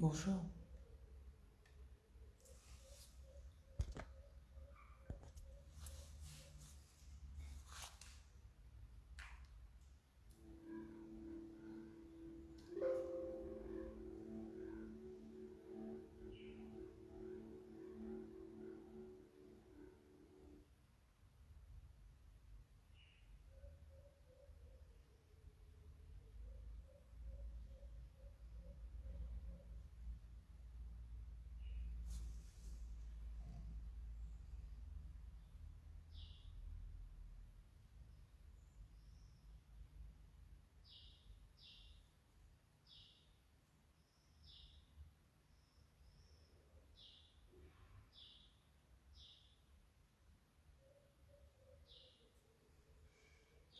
Bonjour.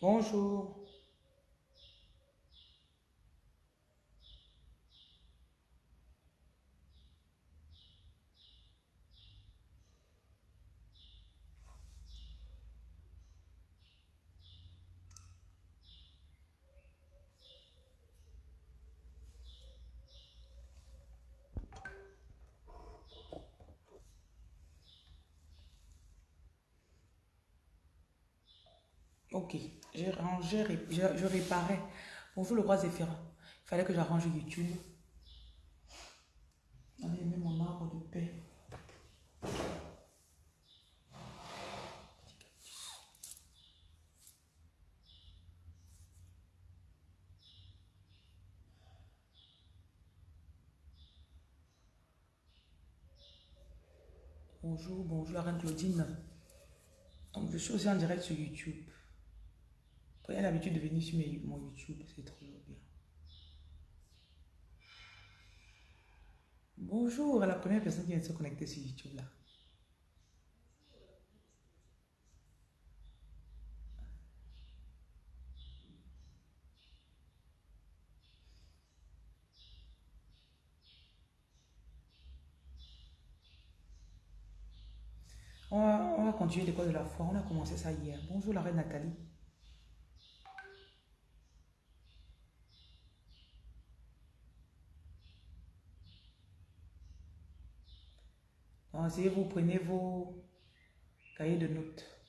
Bonjour. Ok, j'ai rangé, je, réparais. Bonjour le roi Zéphirin. Il fallait que j'arrange YouTube. Allez, mets mon arbre de paix. Bonjour, bonjour la reine Claudine. Donc, je suis aussi en direct sur YouTube. Prenez l'habitude de venir sur mon YouTube, c'est trop bien. Bonjour à la première personne qui vient de se connecter sur YouTube là. On va, on va continuer l'école de la foi. On a commencé ça hier. Bonjour la reine Nathalie. Essayez, vous prenez vos cahiers de notes.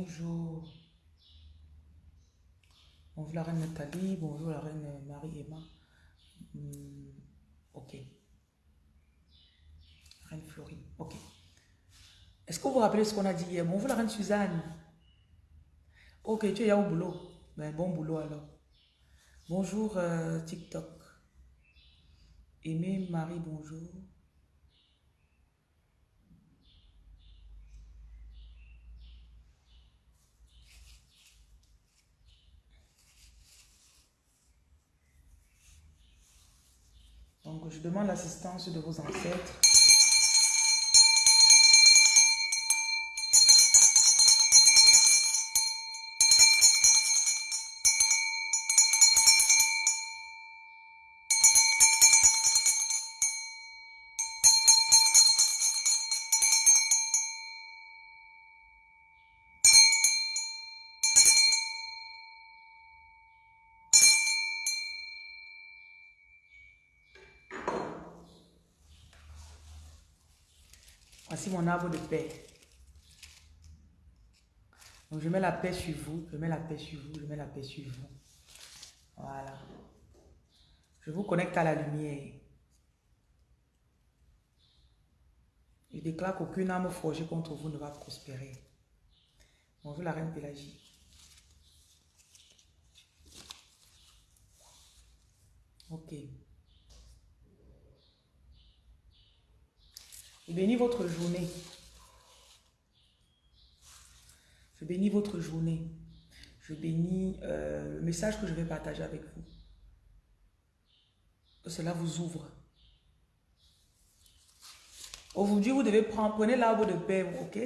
Bonjour. Bonjour la reine Nathalie. Bonjour la reine Marie-Emma. Hmm, ok. Reine Florie. Ok. Est-ce que vous vous rappelez ce qu'on a dit hier? Bonjour la reine Suzanne. Ok, tu es au boulot. Ben, bon boulot alors. Bonjour euh, TikTok. Aimé Marie, bonjour. Donc, je demande l'assistance de vos ancêtres. Voici mon arbre de paix. Donc, je mets la paix sur vous, je mets la paix sur vous, je mets la paix sur vous. Voilà. Je vous connecte à la lumière. Je déclare qu'aucune âme forgée contre vous ne va prospérer. Bonjour la reine Pélagie. Ok. Je bénis votre journée. Je bénis votre journée. je bénis euh, le message que je vais partager avec vous. Que cela vous ouvre. Aujourd'hui, vous devez prendre, prenez l'arbre de paix, ok?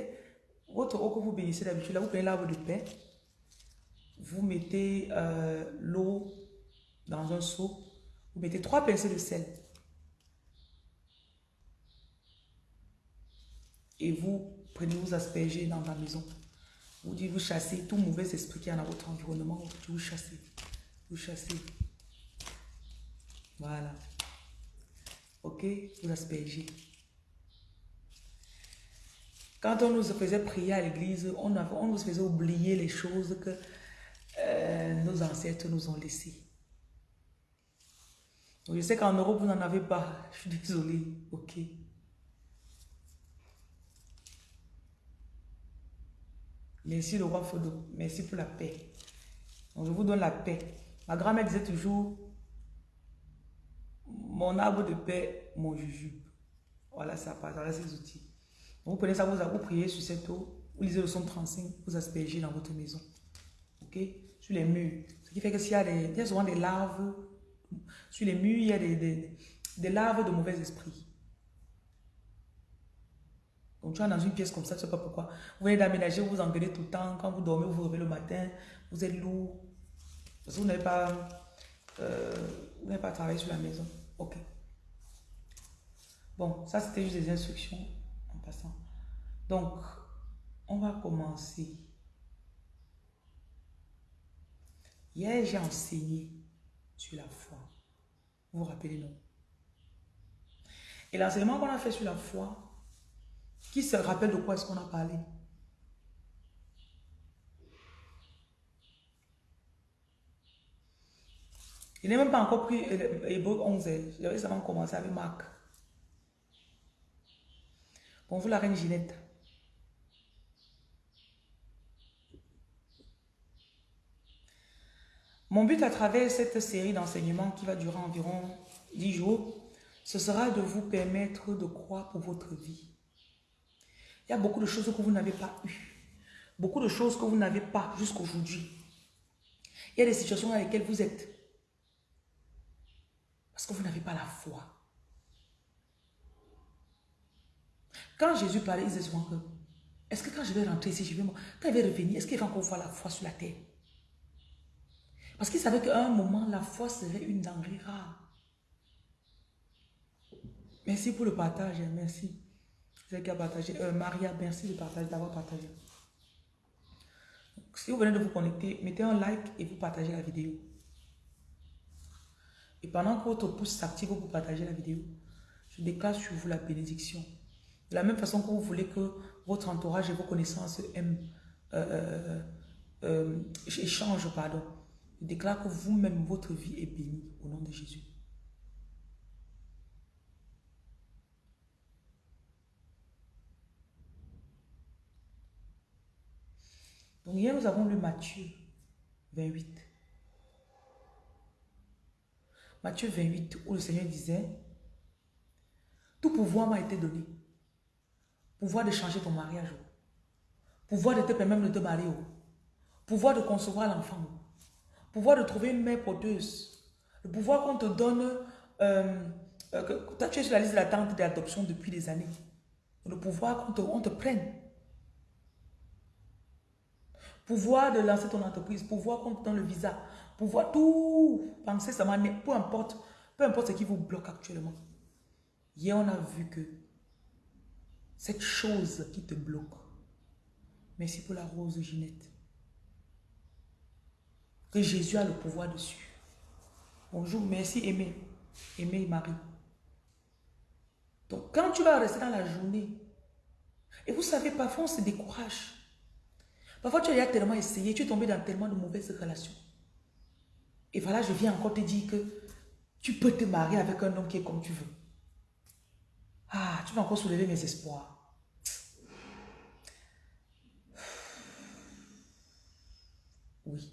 Votre eau que vous bénissez d'habitude, là, vous prenez l'arbre de paix. Vous mettez euh, l'eau dans un seau. Vous mettez trois pincées de sel. Et vous prenez, vous aspergez dans la maison. Vous dites, vous chassez tout mauvais esprit qui est dans votre environnement. Vous chassez. Vous chassez. Voilà. Ok? Vous aspergez. Quand on nous faisait prier à l'église, on, on, nous faisait oublier les choses que euh, nos ancêtres nous ont laissées. je sais qu'en Europe, vous n'en avez pas. Je suis désolée. Ok. Merci le roi Fodo. Merci pour la paix. Donc, je vous donne la paix. Ma grand-mère disait toujours, mon arbre de paix, mon jujube. Voilà, ça passe. Voilà ses outils. vous prenez ça, vous, vous priez sur cette eau. Vous lisez le son 35, vous aspergez dans votre maison. OK? Sur les murs. Ce qui fait que s'il y a des, souvent des larves, sur les murs, il y a des, des, des larves de mauvais esprits. Donc tu es dans une pièce comme ça, tu sais pas pourquoi. Vous venez d'aménager, vous vous engueulez tout le temps. Quand vous dormez, vous vous réveillez le matin, vous êtes lourd. Parce que vous n'avez pas, euh, pas travaillé sur la maison. Ok. Bon, ça c'était juste des instructions en passant. Donc, on va commencer. Hier, j'ai enseigné sur la foi. Vous vous rappelez, non? Et l'enseignement qu'on a fait sur la foi, qui se rappelle de quoi est-ce qu'on a parlé? Il n'est même pas encore pris Hébreu 11. J'avais seulement commencé avec Marc. Bonjour la reine Ginette. Mon but à travers cette série d'enseignements qui va durer environ 10 jours, ce sera de vous permettre de croire pour votre vie. Il y a beaucoup de choses que vous n'avez pas eues. Beaucoup de choses que vous n'avez pas jusqu'aujourd'hui. Il y a des situations dans lesquelles vous êtes. Parce que vous n'avez pas la foi. Quand Jésus parlait, il disait souvent que, est-ce que quand je vais rentrer ici, je vais, quand il va revenir, est-ce qu'il va encore voir la foi sur la terre? Parce qu'il savait qu'à un moment, la foi serait une denrée rare. Merci pour le partage, merci qui a partagé. Euh, Maria, merci de partager, d'avoir partagé. si vous venez de vous connecter, mettez un like et vous partagez la vidéo. Et pendant que votre pouce s'active pour partager la vidéo, je déclare sur vous la bénédiction. De la même façon que vous voulez que votre entourage et vos connaissances aiment, euh, euh, échangent, pardon. Je déclare que vous-même, votre vie est bénie au nom de Jésus. Donc hier, nous avons lu Matthieu 28. Matthieu 28, où le Seigneur disait, tout pouvoir m'a été donné. Pouvoir de changer ton mariage. Pouvoir de te permettre de te marier. Pouvoir de concevoir l'enfant. Pouvoir de trouver une mère porteuse. Le pouvoir qu'on te donne, euh, euh, tu es sur la liste d'attente d'adoption depuis des années. Le pouvoir qu'on te, te prenne. Pouvoir de lancer ton entreprise, pouvoir qu'on donne le visa, pouvoir tout penser seulement, peu importe, peu importe ce qui vous bloque actuellement. Hier, on a vu que cette chose qui te bloque, merci pour la rose Ginette, que Jésus a le pouvoir dessus. Bonjour, merci Aimé, Aimé Marie. Donc, quand tu vas rester dans la journée, et vous savez, parfois on se décourage. Parfois, tu as tellement essayé, tu es tombé dans tellement de mauvaises relations. Et voilà, je viens encore te dire que tu peux te marier avec un homme qui est comme tu veux. Ah, tu vas encore soulever mes espoirs. Oui.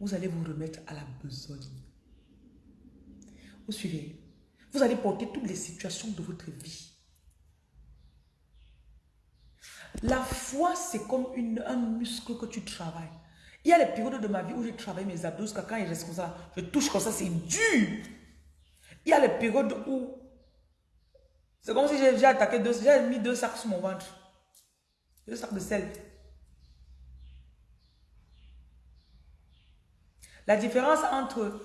Vous allez vous remettre à la besogne. Vous suivez. Vous allez porter toutes les situations de votre vie. La foi, c'est comme un muscle que tu travailles. Il y a les périodes de ma vie où j'ai travaillé mes abdos jusqu'à quand il reste comme ça. Je touche comme ça, c'est dur. Il y a les périodes où c'est comme si j'ai attaqué deux, j'ai mis deux sacs sur mon ventre. Deux sacs de sel. La différence entre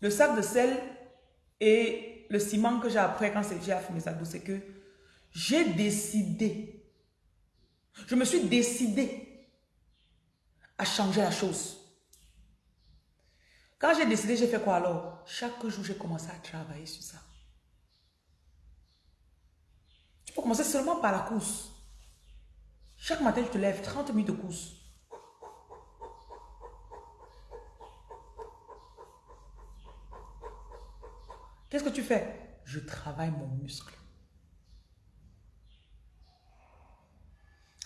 le sac de sel et le ciment que j'ai après quand j'ai fait mes abdos, c'est que j'ai décidé, je me suis décidé à changer la chose. Quand j'ai décidé, j'ai fait quoi alors? Chaque jour, j'ai commencé à travailler sur ça. Tu peux commencer seulement par la course. Chaque matin, tu te lèves 30 minutes de course. Qu'est-ce que tu fais? Je travaille mon muscle.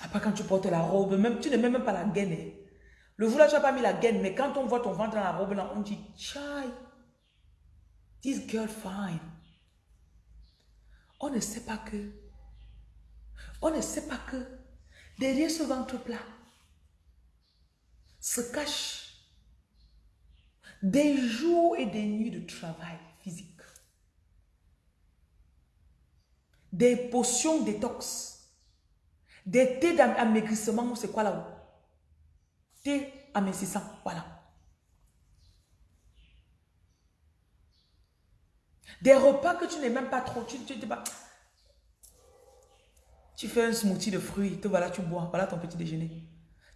Après, quand tu portes la robe, même, tu ne mets même pas la gaine. Hein. Le là, tu n'as pas mis la gaine, mais quand on voit ton ventre dans la robe, là, on dit, chai, this girl fine. On ne sait pas que, on ne sait pas que derrière ce ventre plat se cachent des jours et des nuits de travail physique des potions détox, des thés d'amaigrissement, c'est quoi là-haut? Thé amincissant, voilà. Des repas que tu n'es même pas trop, tu, tu, pas... tu fais un smoothie de fruits, te voilà, tu bois, voilà ton petit déjeuner.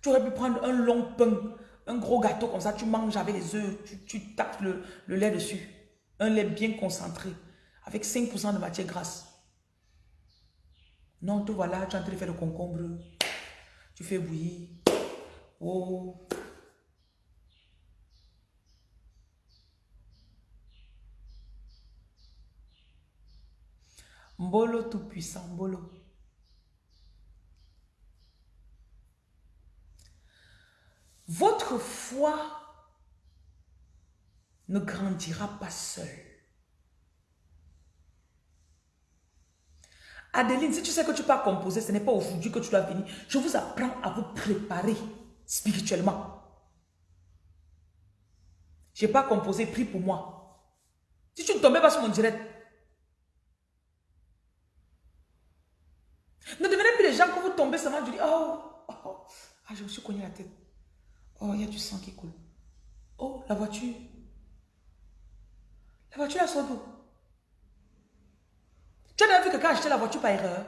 Tu aurais pu prendre un long pain, un gros gâteau comme ça, tu manges avec les œufs, tu, tu tapes le, le lait dessus. Un lait bien concentré, avec 5% de matière grasse. Non, tout voilà, tu es en train de faire le concombre. Tu fais bouillir. Oh. Mbolo tout-puissant, Mbolo. Votre foi ne grandira pas seule. Adeline, si tu sais que tu pas composer, ce n'est pas aujourd'hui que tu dois venir. Je vous apprends à vous préparer spirituellement. Je n'ai pas composé, prie pour moi. Si tu ne tombais pas sur mon direct, ne devenez plus les gens que vous tombez seulement, je dis, oh, oh, ah, je me suis cogné la tête. Oh, il y a du sang qui coule. Oh, la voiture. La voiture, elle sort d'où? Tu as vu que quand acheté la voiture par erreur,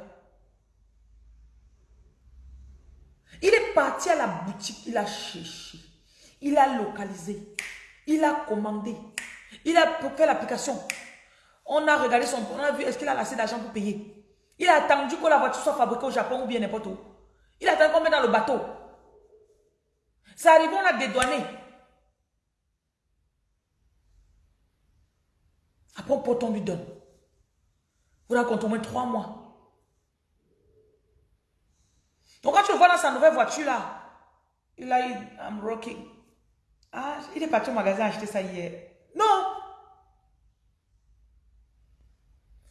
il est parti à la boutique, il a cherché, il a localisé, il a commandé, il a fait l'application. On a regardé son... On a vu, est-ce qu'il a assez d'argent pour payer Il a attendu que la voiture soit fabriquée au Japon ou bien n'importe où. Il a attendu qu'on mette dans le bateau. Ça arrive, on a dédouané. Après, on lui donne. Vous racontez au moins trois mois. Donc quand tu le vois dans sa nouvelle voiture là, il a I'm rocking. Ah, il est parti au magasin acheter ça hier. Non.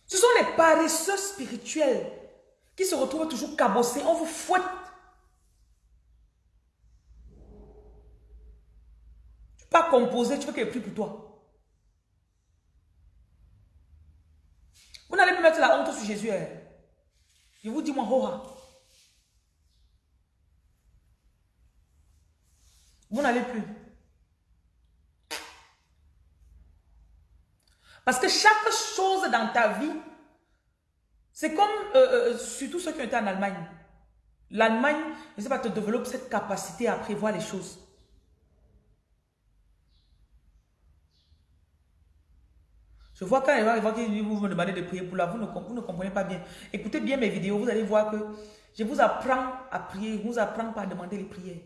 Ce sont les paresseux spirituels qui se retrouvent toujours cabossés. On vous fouette. Tu peux pas composer, tu veux qu'il prie pour toi. Vous n'allez plus mettre la honte sur Jésus. Hein. Je vous dis, moi, Hoha. Vous n'allez plus. Parce que chaque chose dans ta vie, c'est comme, euh, euh, surtout ceux qui ont été en Allemagne. L'Allemagne, ne sais pas, te développe cette capacité à prévoir les choses. Je vois quand il va vous me demandez de prier pour là, vous ne, vous ne comprenez pas bien. Écoutez bien mes vidéos, vous allez voir que je vous apprends à prier, je vous apprends pas à demander les prières.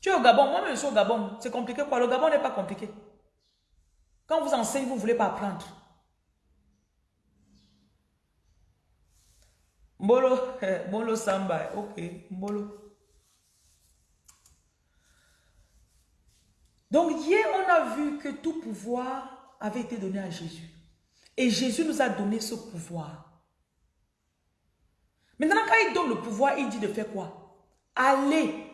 Tu es au Gabon, moi-même je suis au Gabon. C'est compliqué quoi? Le Gabon n'est pas compliqué. Quand vous enseignez, vous ne voulez pas apprendre. Mbolo, Mbolo Samba, ok, Mbolo. Donc hier, on a vu que tout pouvoir avait été donné à Jésus. Et Jésus nous a donné ce pouvoir. Maintenant, quand il donne le pouvoir, il dit de faire quoi? Allez.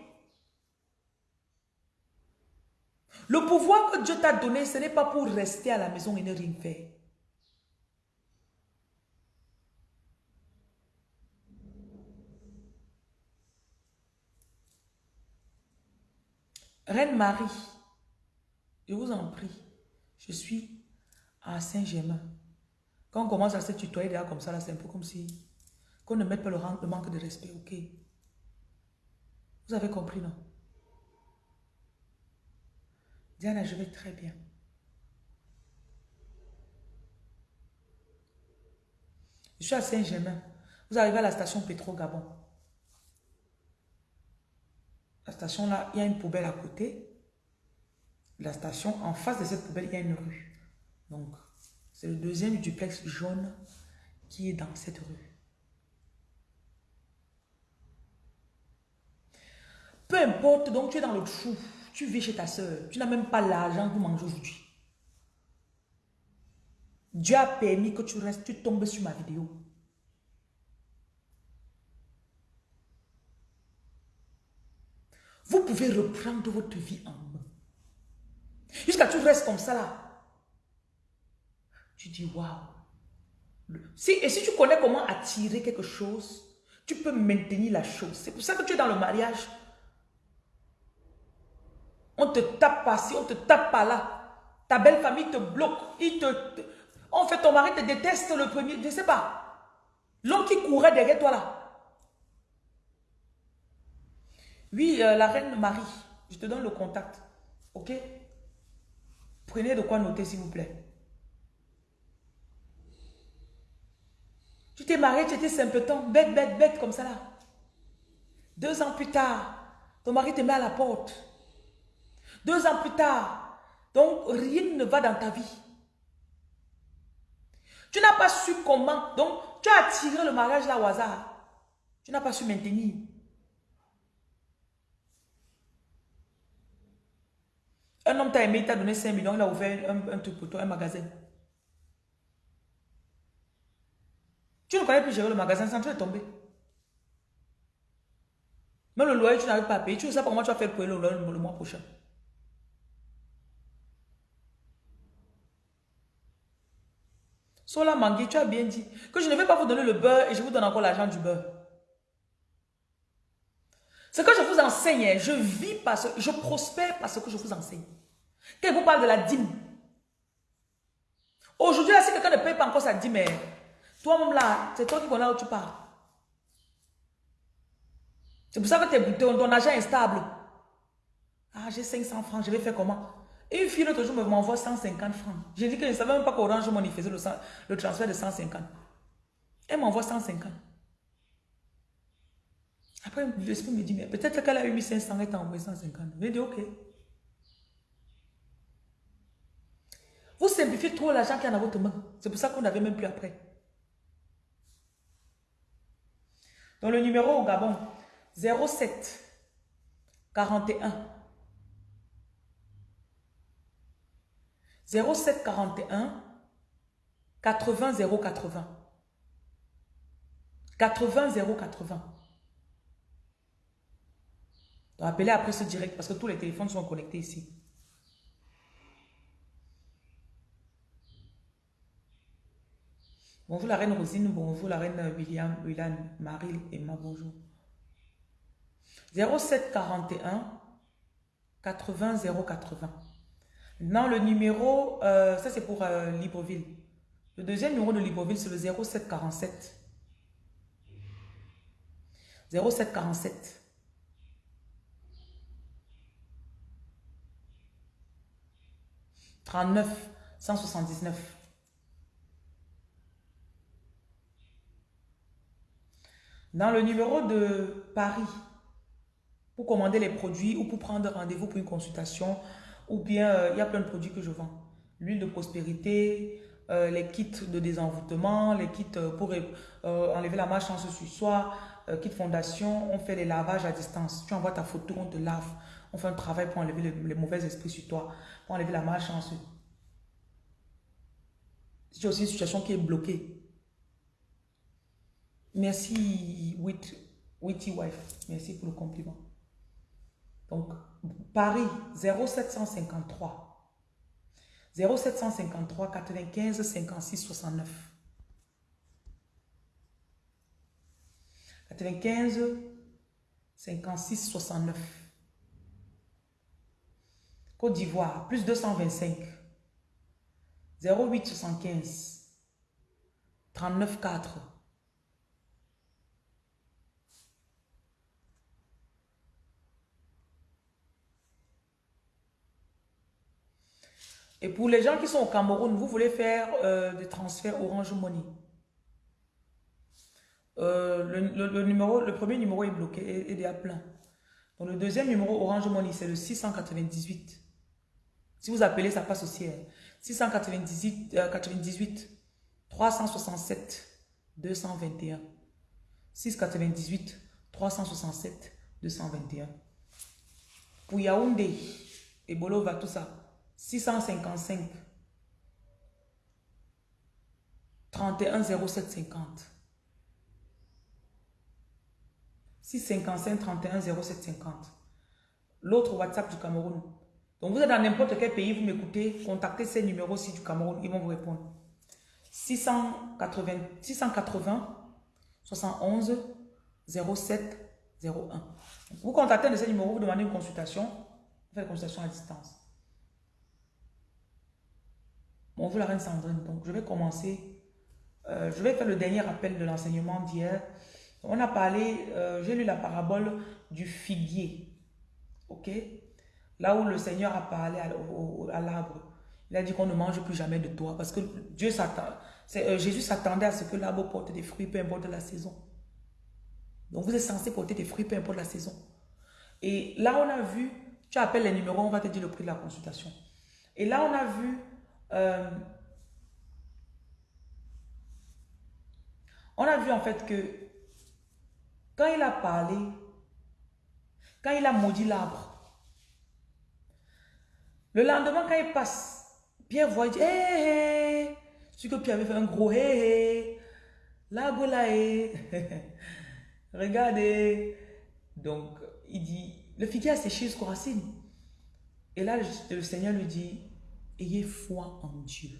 Le pouvoir que Dieu t'a donné, ce n'est pas pour rester à la maison et ne rien faire. Reine Marie, je vous en prie, je suis à Saint-Germain. Quand on commence à se tutoyer derrière comme ça, là, c'est un peu comme si qu'on ne mette pas le, le manque de respect, ok? Vous avez compris, non? Diana, je vais très bien. Je suis à Saint-Germain. Vous arrivez à la station Pétro-Gabon. La station là, il y a une poubelle à côté. La station, en face de cette poubelle, il y a une rue. Donc, c'est le deuxième duplex jaune qui est dans cette rue. Peu importe, donc tu es dans le trou, tu vis chez ta soeur, tu n'as même pas l'argent pour manger aujourd'hui. Dieu a permis que tu restes, tu tombes sur ma vidéo. Vous pouvez reprendre votre vie en. Jusqu'à tu restes comme ça là. Tu dis waouh. Si, et si tu connais comment attirer quelque chose, tu peux maintenir la chose. C'est pour ça que tu es dans le mariage. On te tape pas ci, on te tape pas là. Ta belle famille te bloque. En fait, ton mari te déteste le premier. Je ne sais pas. L'homme qui courait derrière toi là. Oui, euh, la reine Marie, je te donne le contact. Ok? Prenez de quoi noter, s'il vous plaît. Tu t'es marié, tu étais simpleton, bête, bête, bête, comme ça là. Deux ans plus tard, ton mari te met à la porte. Deux ans plus tard, donc rien ne va dans ta vie. Tu n'as pas su comment, donc tu as attiré le mariage là au hasard. Tu n'as pas su maintenir. Un homme t'a aimé, il t'a donné 5 millions, il a ouvert un, truc pour toi, un magasin. Tu ne connais plus gérer le magasin sans tu es tombé. Même le loyer, tu n'arrives pas à payer. Tu ne sais pas comment tu vas faire pour le, le, le mois prochain. Sola Mangui, tu as bien dit que je ne vais pas vous donner le beurre et je vous donne encore l'argent du beurre. Ce que je vous enseigne, je vis parce je prospère parce que je vous enseigne. Quand vous parle de la dîme, aujourd'hui, si quelqu'un ne paye pas encore sa dîme, toi-même là, c'est toi qui connais où tu pars. C'est pour ça que ton, ton argent est stable. Ah, j'ai 500 francs, je vais faire comment? Une fille l'autre jour m'envoie 150 francs. J'ai dit que je ne savais même pas qu'Orange Money faisait le, le transfert de 150. Elle m'envoie 150. Après, l'esprit me dit, mais peut-être qu'elle a eu 1500 et t'a envoyé 150. Je dit, ok. Vous simplifiez trop l'argent qui est dans votre main. C'est pour ça qu'on n'avait même plus après. Dans le numéro au Gabon, 07 41 07 41 80 080 80 080 donc, appelez après ce direct parce que tous les téléphones sont connectés ici. Bonjour la reine Rosine, bonjour la reine William, William, Marie, Emma, bonjour. 0741 80 080. Maintenant, le numéro, euh, ça c'est pour euh, Libreville. Le deuxième numéro de Libreville, c'est le 0747. 0747 39 179. Dans le numéro de Paris, pour commander les produits ou pour prendre rendez-vous pour une consultation, ou bien euh, il y a plein de produits que je vends. L'huile de prospérité, euh, les kits de désenvoûtement, les kits euh, pour enlever la malchance sur soi, kit fondation, on fait les lavages à distance. Tu envoies ta photo, on te lave. On fait un travail pour enlever les, mauvais esprits sur toi, pour enlever la malchance. Si aussi une situation qui est bloquée. Merci, Witty Wife. Merci pour le compliment. Donc, Paris, 0753. 0753 95 56 69. 95 56 69. Côte d'Ivoire, plus 225. 08 75 39 4. Et pour les gens qui sont au Cameroun, vous voulez faire euh, des transferts Orange Money. Euh, le, numéro, le premier numéro est bloqué et, il est à plein. Donc le deuxième numéro Orange Money, c'est le 698. Si vous appelez, ça passe aussi. 698 98 367 221. 698 367 221. Pour Yaoundé et Bolova, tout ça. 655 31 07 50 655 31 07 50 l'autre WhatsApp du Cameroun. Donc vous êtes dans n'importe quel pays, vous m'écoutez, contactez ces numéros-ci du Cameroun, ils vont vous répondre. 680, 680 71 07 01. Vous contactez de ces numéros, vous demandez une consultation, vous faites une consultation à distance. Bonjour la reine Sandrine. Donc, je vais commencer. Euh, je vais faire le dernier appel de l'enseignement d'hier. On a parlé, euh, j'ai lu la parabole du figuier. Ok? Là où le Seigneur a parlé à, l'arbre. Il a dit qu'on ne mange plus jamais de toi. Parce que Dieu euh, Jésus s'attendait à ce que l'arbre porte des fruits, peu importe la saison. Donc, vous êtes censé porter des fruits, peu importe la saison. Et là, on a vu, tu appelles les numéros, on va te dire le prix de la consultation. Et là, on a vu euh, on a vu en fait que quand il a parlé, quand il a maudit l'arbre, le lendemain quand il passe, Pierre voit, il dit, hé, hé, ce que Pierre avait fait un gros hé, hé, l'arbre là, hé, regardez. Donc, il dit, le figuier a séché jusqu'aux racines. Et là, le Seigneur lui dit, Ayez foi en Dieu.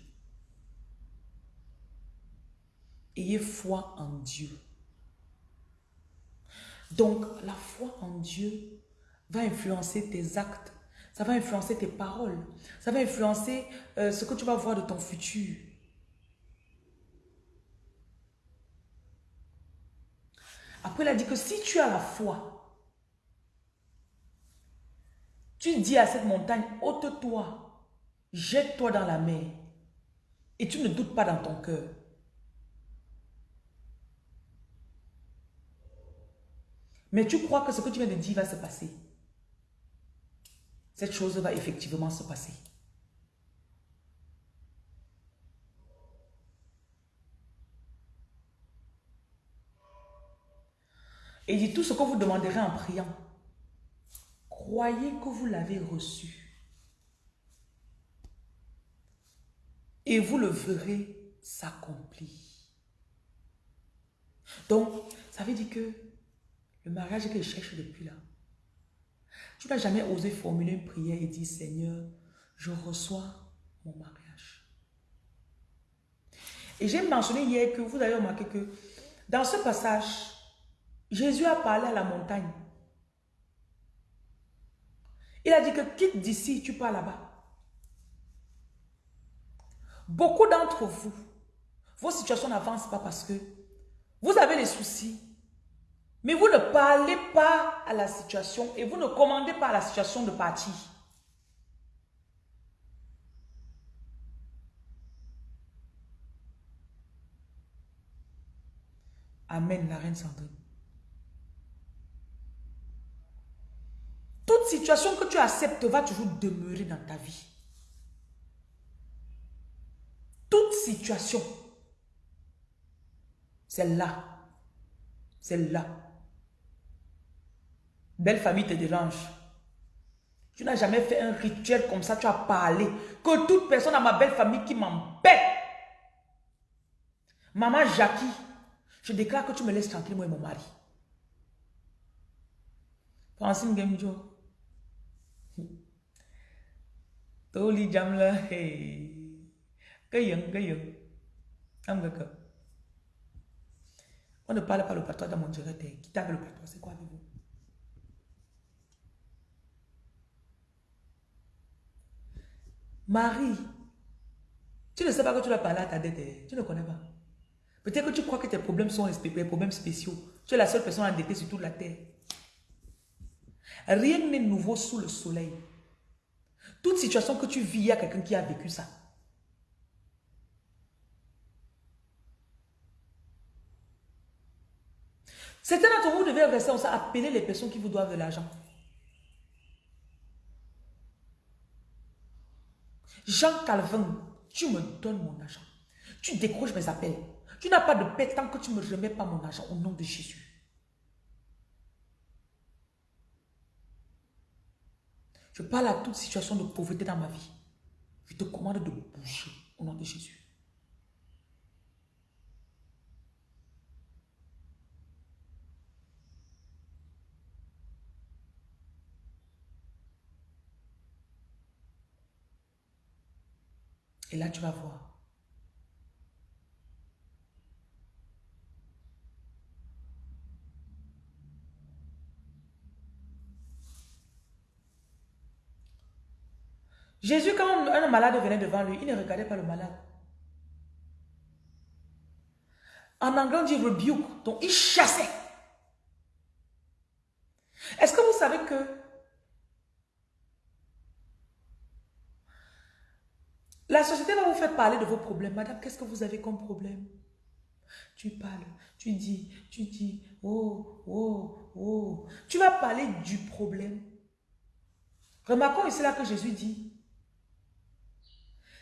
Ayez foi en Dieu. Donc, la foi en Dieu va influencer tes actes. Ça va influencer tes paroles. Ça va influencer euh, ce que tu vas voir de ton futur. Après, il a dit que si tu as la foi, tu dis à cette montagne, ôte-toi Jette-toi dans la mer et tu ne doutes pas dans ton cœur. Mais tu crois que ce que tu viens de dire va se passer. Cette chose va effectivement se passer. Et dit tout ce que vous demanderez en priant. Croyez que vous l'avez reçu. et vous le verrez s'accomplir. Donc, ça veut dire que le mariage que je cherche depuis là, tu n'as jamais osé formuler une prière et dire, Seigneur, je reçois mon mariage. Et j'ai mentionné hier que vous avez remarqué que dans ce passage, Jésus a parlé à la montagne. Il a dit que quitte d'ici, tu pars là-bas. Beaucoup d'entre vous, vos situations n'avancent pas parce que vous avez des soucis. Mais vous ne parlez pas à la situation et vous ne commandez pas la situation de partir. Amen, la reine Sandrine. Toute situation que tu acceptes va toujours demeurer dans ta vie. toute situation, c'est là. C'est là. Belle famille te dérange. Tu n'as jamais fait un rituel comme ça, tu as parlé. Que toute personne dans ma belle famille qui m'embête, Maman Jackie, je déclare que tu me laisses tranquille, moi et mon mari. Francine Gemjo. Toli Jamla, hey. Gayang. Amgaka. On ne parle pas le patois dans mon direct. Qui t'a le patois, c'est quoi avec vous? Marie, tu ne sais pas que tu dois parler à ta dette. Hein. Tu ne connais pas. Peut-être que tu crois que tes problèmes sont des problèmes spéciaux. Tu es la seule personne endettée sur toute la terre. Rien n'est nouveau sous le soleil. Toute situation que tu vis, il y a quelqu'un qui a vécu ça. Certains d'entre vous devez rester ça, appeler les personnes qui vous doivent de l'argent. Jean Calvin, tu me donnes mon argent. Tu décroches mes appels. Tu n'as pas de paix tant que tu ne me remets pas mon argent au nom de Jésus. Je parle à toute situation de pauvreté dans ma vie. Je te commande de bouger au nom de Jésus. Et là, tu vas voir. Jésus, quand un malade venait devant lui, il ne regardait pas le malade. En anglais, on dit rebuke. Donc, il chassait. Est-ce que vous savez que La société va vous faire parler de vos problèmes. Madame, qu'est-ce que vous avez comme problème? Tu parles, tu dis, tu dis, oh, oh, oh. Tu vas parler du problème. Remarquons ici là que Jésus dit.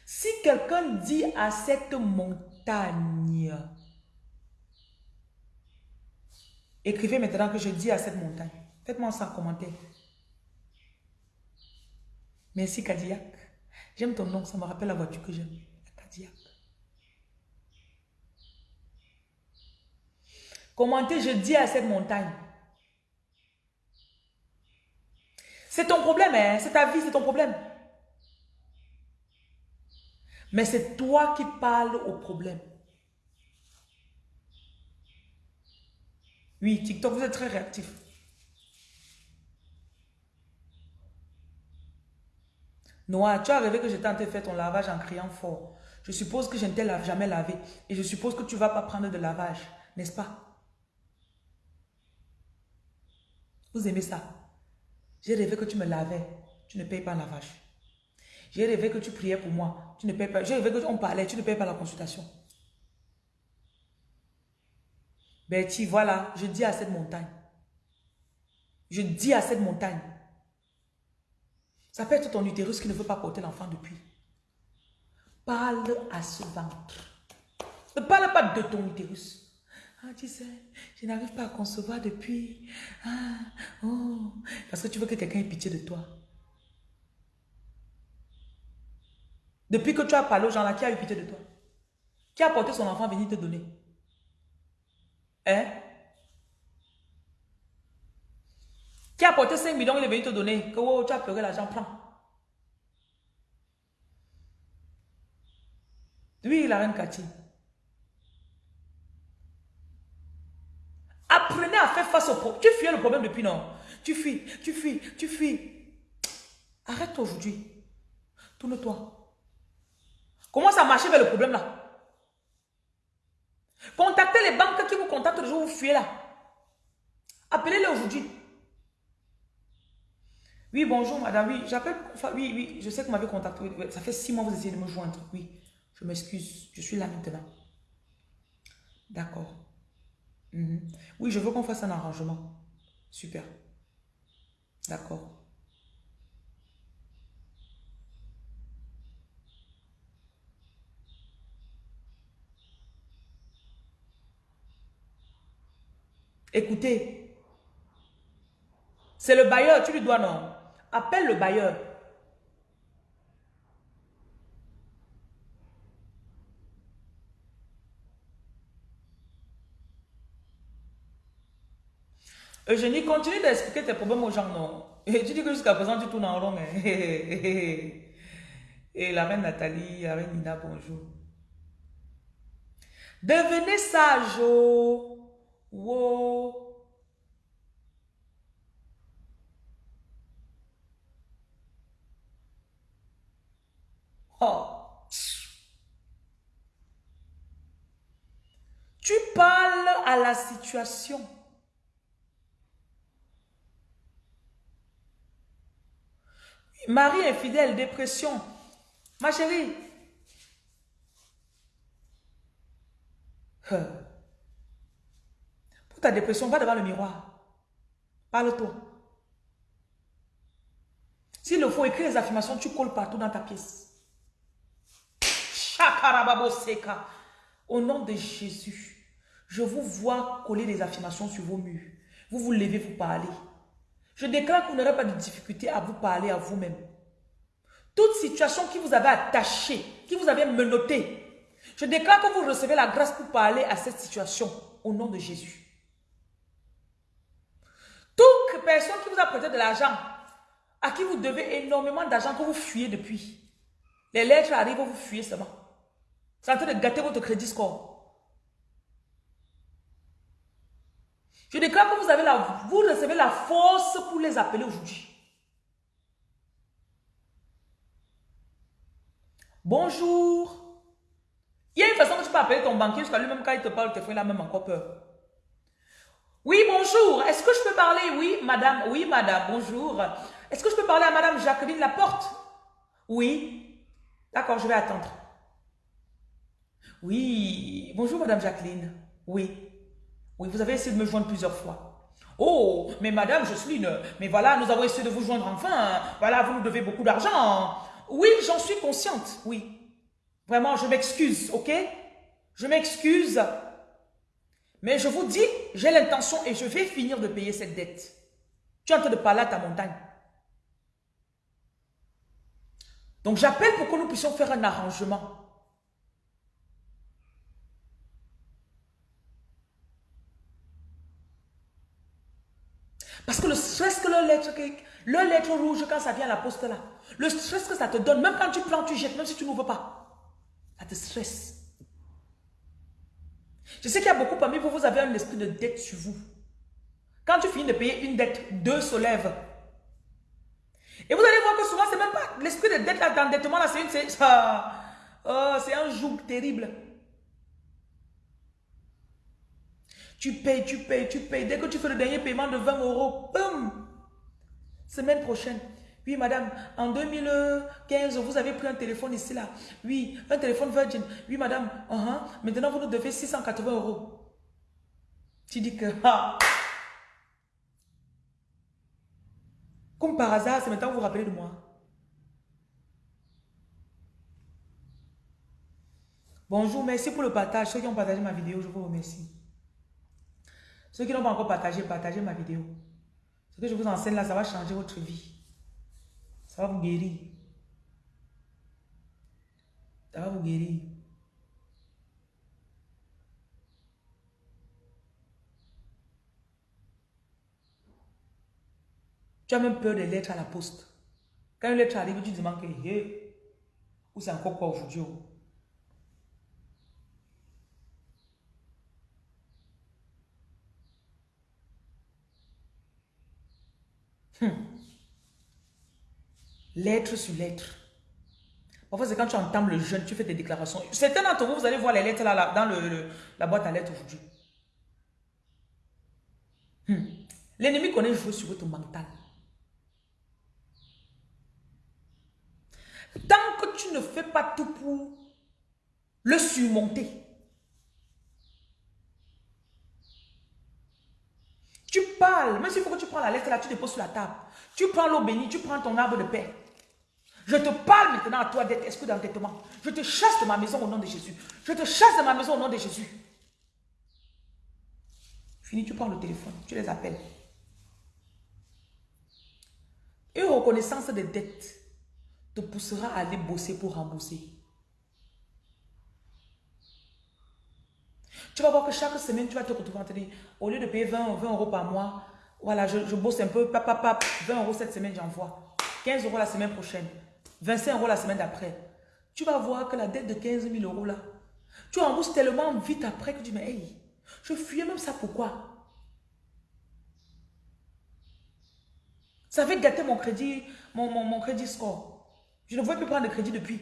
Si quelqu'un dit à cette montagne, écrivez maintenant que je dis à cette montagne. Faites-moi ça en commentaire. Merci Cadillac. J'aime ton nom, ça me rappelle la voiture que j'aime. La Cadillac. Commentez, je dis à cette montagne. C'est ton problème, hein? c'est ta vie, c'est ton problème. Mais c'est toi qui parles au problème. Oui, TikTok, vous êtes très réactif. Noah, tu as rêvé que j'étais en train de faire ton lavage en criant fort. Je suppose que je ne t'ai jamais lavé. Et je suppose que tu ne vas pas prendre de lavage, n'est-ce pas? Vous aimez ça? J'ai rêvé que tu me lavais. Tu ne payes pas un lavage. J'ai rêvé que tu priais pour moi. Tu ne payes pas. J'ai rêvé qu'on parlait. Tu ne payes pas la consultation. Betty, voilà, je dis à cette montagne. Je dis à cette montagne. Ça peut être ton utérus qui ne veut pas porter l'enfant depuis. Parle à ce ventre. Ne parle pas de ton utérus. Ah, tu sais, je n'arrive pas à concevoir depuis. Ah, oh. Parce que tu veux que quelqu'un ait pitié de toi. Depuis que tu as parlé aux gens là, qui a eu pitié de toi? Qui a porté son enfant venir te donner? Hein? Qui a porté 5 millions, il est venu te donner. Que oh, tu as pleuré l'argent, prends. Oui, la reine Cathy. Apprenez à faire face au problème. Tu fuis le problème depuis non? Tu fuis, tu fuis, tu fuis. Arrête aujourd'hui. Tourne-toi. Comment ça marche avec le problème là? Contactez les banques qui vous contactent le jour où vous fuyez là. Appelez-les aujourd'hui. Oui, bonjour madame, oui, j'appelle, oui, oui, je sais que vous m'avez contacté, ça fait six mois que vous essayez de me joindre, oui, je m'excuse, je suis là maintenant. D'accord. Mhm. Oui, je veux qu'on fasse un arrangement. Super. D'accord. Écoutez, c'est le bailleur, tu lui dois non? Appelle le bailleur. Eugénie, continue d'expliquer tes problèmes aux gens, non? Et tu dis que jusqu'à présent, tu tournes en rond. Et la reine Nathalie, la reine Nina, bonjour. Devenez sage. Oh. Wow. Tu parles à la situation. Marie infidèle, dépression. Ma chérie. Pour ta dépression, va devant le miroir. Parle-toi. S'il le faut écrire les affirmations, tu colles partout dans ta pièce. Au nom de Jésus, je vous vois coller des affirmations sur vos murs. Vous vous levez, vous parlez. Je déclare que vous n'aurez pas de difficulté à vous parler à vous-même. Toute situation qui vous avait attaché, qui vous avait menotté, je déclare que vous recevez la grâce pour parler à cette situation au nom de Jésus. Toute personne qui vous a prêté de l'argent, à qui vous devez énormément d'argent que vous fuyez depuis, les lettres arrivent, vous fuyez seulement. C'est en train de gâter votre crédit score. Je déclare que vous, avez la, vous recevez la force pour les appeler aujourd'hui. Bonjour. Il y a une façon que tu peux appeler ton banquier jusqu'à lui-même quand il te parle, te fait la même encore peur. Oui, bonjour. Est-ce que je peux parler? Oui, madame. Oui, madame. Bonjour. Est-ce que je peux parler à madame Jacqueline Laporte? Oui. D'accord, je vais attendre. Oui. Bonjour, madame Jacqueline. Oui. Oui, vous avez essayé de me joindre plusieurs fois. Oh, mais madame Jocelyne, mais voilà, nous avons essayé de vous joindre enfin. Voilà, vous nous devez beaucoup d'argent. Oui, j'en suis consciente, oui. Vraiment, je m'excuse, ok? Je m'excuse. Mais je vous dis, j'ai l'intention et je vais finir de payer cette dette. Tu es en train de parler à ta montagne. Donc j'appelle pour que nous puissions faire un arrangement. Parce que le stress que le lettre, le lettre rouge, quand ça vient à la poste là, le stress que ça te donne, même quand tu prends, tu jettes, même si tu n'ouvres pas, ça te stresse. Je sais qu'il y a beaucoup parmi vous, vous avez un esprit de dette sur vous. Quand tu finis de payer une dette, deux se lèvent. Et vous allez voir que souvent, c'est même pas l'esprit de dette, d'endettement, là, c'est une, oh, c'est un joug terrible. Tu payes, tu payes, tu payes. Dès que tu fais le dernier paiement de 20 euros, boum, semaine prochaine. Oui, madame, en 2015, vous avez pris un téléphone ici, là. Oui, un téléphone Virgin. Oui, madame, uh -huh. maintenant vous nous devez 680 euros. Tu dis que. Comme par hasard, c'est maintenant que vous vous rappelez de moi. Bonjour, merci pour le partage. Ceux qui ont partagé ma vidéo, je vous remercie. Ceux qui n'ont pas encore partagé, partagez ma vidéo. Ce que je vous enseigne là, ça va changer votre vie. Ça va vous guérir. Ça va vous guérir. Tu as même peur des lettres à la poste. Quand une lettre arrive, tu te demandes que, hey, ou c'est encore quoi aujourd'hui? Hmm. Lettre sur lettre. Parfois, c'est quand tu entends le jeûne, tu fais des déclarations. Certains d'entre vous, vous allez voir les lettres là, dans le- la boîte à lettres aujourd'hui. Hmm. L'ennemi connaît jouer sur votre mental. Tant que tu ne fais pas tout pour le surmonter, tu parles, même s'il faut que tu prends la lettre là, tu déposes sur la table. Tu prends l'eau bénie, tu prends ton arbre de paix. Je te parle maintenant à toi d'être esprit d'entêtement. Je te chasse de ma maison au nom de Jésus. Je te chasse de ma maison au nom de Jésus. Fini, tu prends le téléphone, tu les appelles. Une reconnaissance des dettes te poussera à aller bosser pour rembourser. Tu vas voir que chaque semaine, tu vas te retrouver en de dire, au lieu de payer 20, 20 euros par mois, Voilà, je, bosse un peu, papa, papa, 20 euros cette semaine, j'envoie. 15 euros la semaine prochaine. 25 euros la semaine d'après. Tu vas voir que la dette de 15 000 euros là, tu rembourses tellement vite après que tu dis, mais hey, je fuyais même ça pourquoi? Ça fait gâter mon crédit, mon, mon, crédit score. Je ne vois plus prendre de crédit depuis.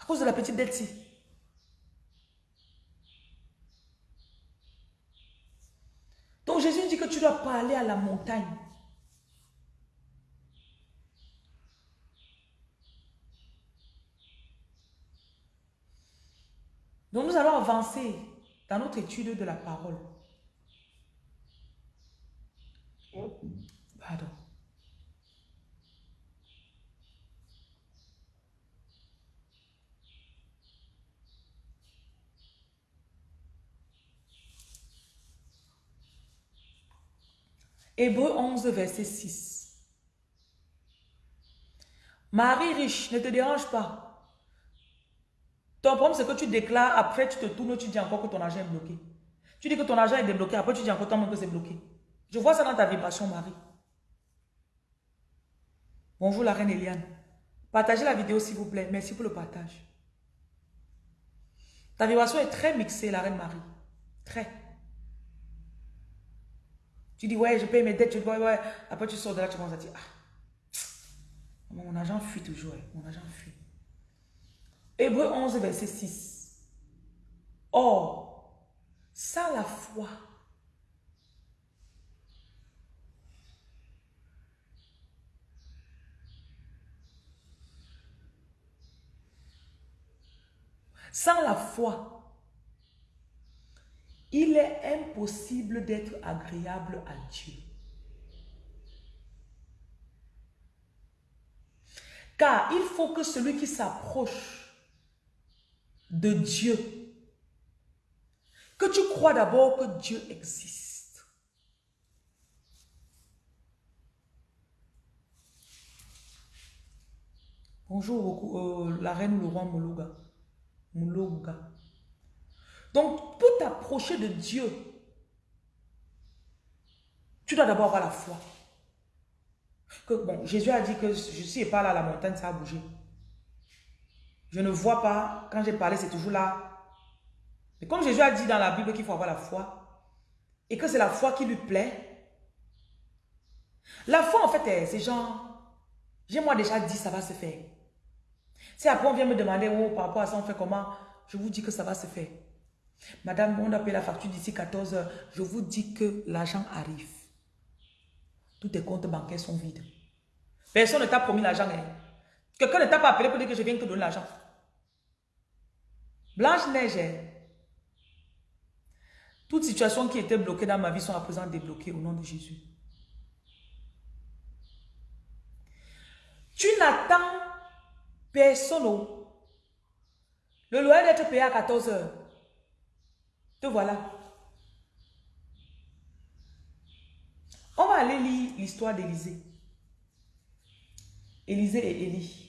À cause de la petite dette-ci. Jésus dit que tu dois pas aller à la montagne. Donc nous allons avancer dans notre étude de la parole. Pardon. Hébreu 11, verset 6. Marie riche, ne te dérange pas. Ton problème, c'est que tu déclares, après tu te tournes, tu dis encore que ton argent est bloqué. Tu dis que ton argent est débloqué, après tu dis encore toi que c'est bloqué. Je vois ça dans ta vibration, Marie. Bonjour la reine Eliane. Partagez la vidéo s'il vous plaît. Merci pour le partage. Ta vibration est très mixée, la reine Marie. Très. Tu dis, ouais, je paye mes dettes, tu dis, ouais, ouais. Après, tu sors de là, tu commences à dire, ah, mon argent fuit toujours, mon argent fuit. Hébreu 11, verset 6. Or, sans la foi, sans la foi, il est impossible d'être agréable à Dieu. Car il faut que celui qui s'approche de Dieu, que tu crois d'abord que Dieu existe. Bonjour, euh, la reine ou le roi Moulouga. Moulouga. Donc, pour t'approcher de Dieu, tu dois d'abord avoir la foi. Bon, Jésus a dit que je suis pas là, la montagne, ça a bougé. Je ne vois pas, quand j'ai parlé, c'est toujours là. Mais comme Jésus a dit dans la Bible qu'il faut avoir la foi, et que c'est la foi qui lui plaît, la foi, en fait, c'est genre, j'ai moi déjà dit, ça va se faire. Si après on vient me demander, oh, par rapport à ça, on fait comment, je vous dis que ça va se faire. Madame, on a payé la facture d'ici 14 heures. Je vous dis que l'argent arrive. Tous tes comptes bancaires sont vides. Personne ne t'a promis l'argent. Hein. Quelqu'un ne t'a pas appelé pour dire que je viens te donner l'argent. Blanche-Neige. Hein. Toutes situations qui étaient bloquées dans ma vie sont à présent débloquées au nom de Jésus. Tu n'attends personne. Le loyer d'être payé à 14 heures. Te voilà. On va aller lire l'histoire d'Élisée. Élisée et Élie.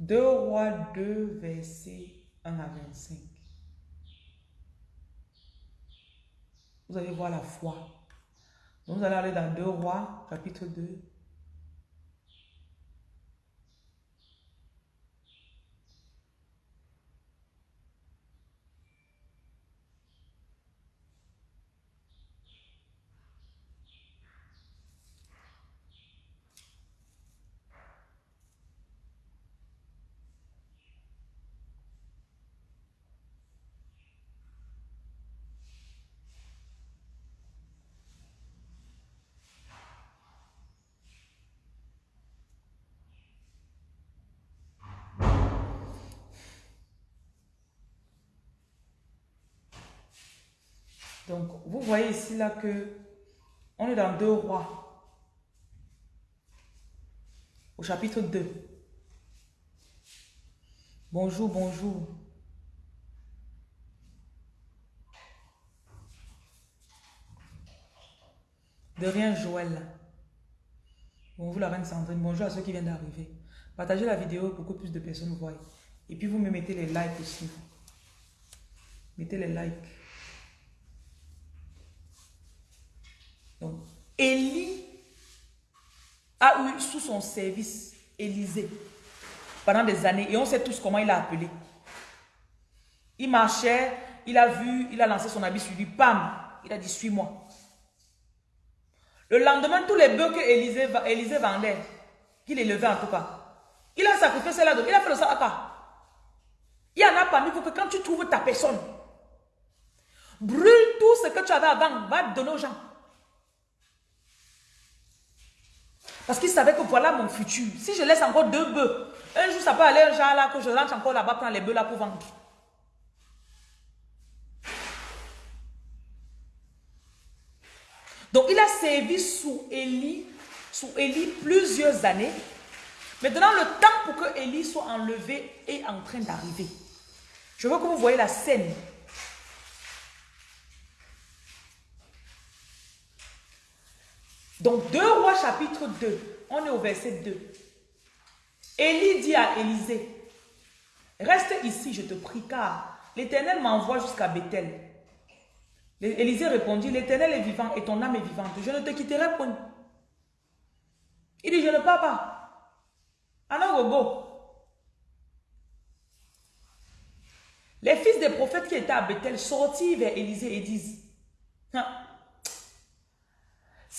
Deux rois 2, verset 1 à 25. Vous allez voir la foi. Nous allons aller dans Deux rois, chapitre 2, Donc, vous voyez ici là que on est dans deux rois. Au chapitre 2. Bonjour, bonjour. De rien, Joël. Bonjour la reine Sandrine. Bonjour à ceux qui viennent d'arriver. Partagez la vidéo pour que plus de personnes voient. Et puis vous me mettez les likes aussi. Mettez les likes. Donc, Élie a eu sous son service Élisée pendant des années. Et on sait tous comment il a appelé. Il marchait, il a vu, il a lancé son habit sur lui. Pam! Il a dit, suis-moi. Le lendemain, tous les bœufs que Élisée, vendait, qu'il élevait en tout cas, il a sacrifié cela, il a fait le saraka. Il y en a parmi vous que quand tu trouves ta personne, brûle tout ce que tu avais avant, va donner aux gens. Parce qu'il savait que voilà mon futur. Si je laisse encore deux bœufs, un jour ça peut aller un genre là, que je rentre encore là-bas, prendre les bœufs là pour vendre. Donc il a servi sous Élie, sous Élie plusieurs années. Maintenant, le temps pour que Élie soit enlevé est en train d'arriver. Je veux que vous voyez la scène. Donc, 2 rois chapitre 2, on est au verset 2. Élie dit à Élisée, reste ici, je te prie, car l'Éternel m'envoie jusqu'à Bethel. Élisée répondit, l'Éternel est vivant et ton âme est vivante. Je ne te quitterai point. Il dit, je ne pars pas. Alors, go. Les fils des prophètes qui étaient à Bethel sortirent vers Élisée et disent, hein,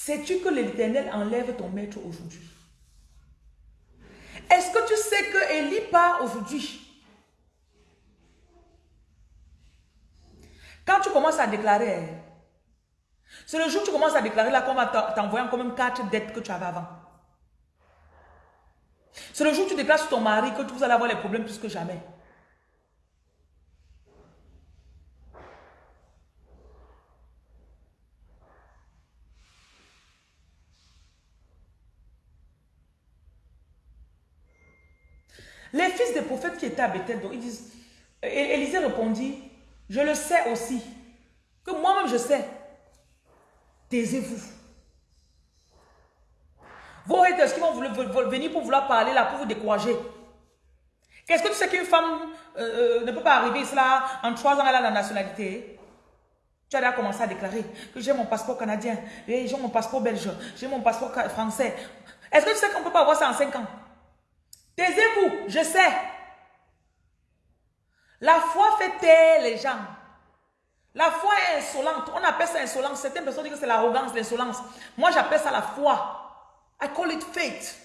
sais-tu que l'Éternel enlève ton maître aujourd'hui? Est-ce que tu sais que Élie part aujourd'hui? Quand tu commences à déclarer, c'est le jour où tu commences à déclarer là qu'on va t'envoyer encore même quatre dettes que tu avais avant. C'est le jour où tu déclares sur ton mari que vous allez avoir les problèmes plus que jamais. Les fils des prophètes qui étaient à Bethel, ils disent, Élisée répondit, je le sais aussi. Que moi-même je sais. Taisez-vous. Vos haters qui vont venir pour vouloir parler là, pour vous décourager. Qu'est-ce que tu sais qu'une femme euh, euh, ne peut pas arriver cela en trois ans, elle a la nationalité? Tu as déjà commencé à déclarer que j'ai mon passeport canadien, j'ai mon passeport belge, j'ai mon passeport français. Est-ce que tu sais qu'on ne peut pas avoir ça en cinq ans? Taisez-vous, je sais. La foi fait taire les gens. La foi est insolente. On appelle ça insolence. Certaines personnes disent que c'est l'arrogance, l'insolence. Moi, j'appelle ça la foi. I call it faith.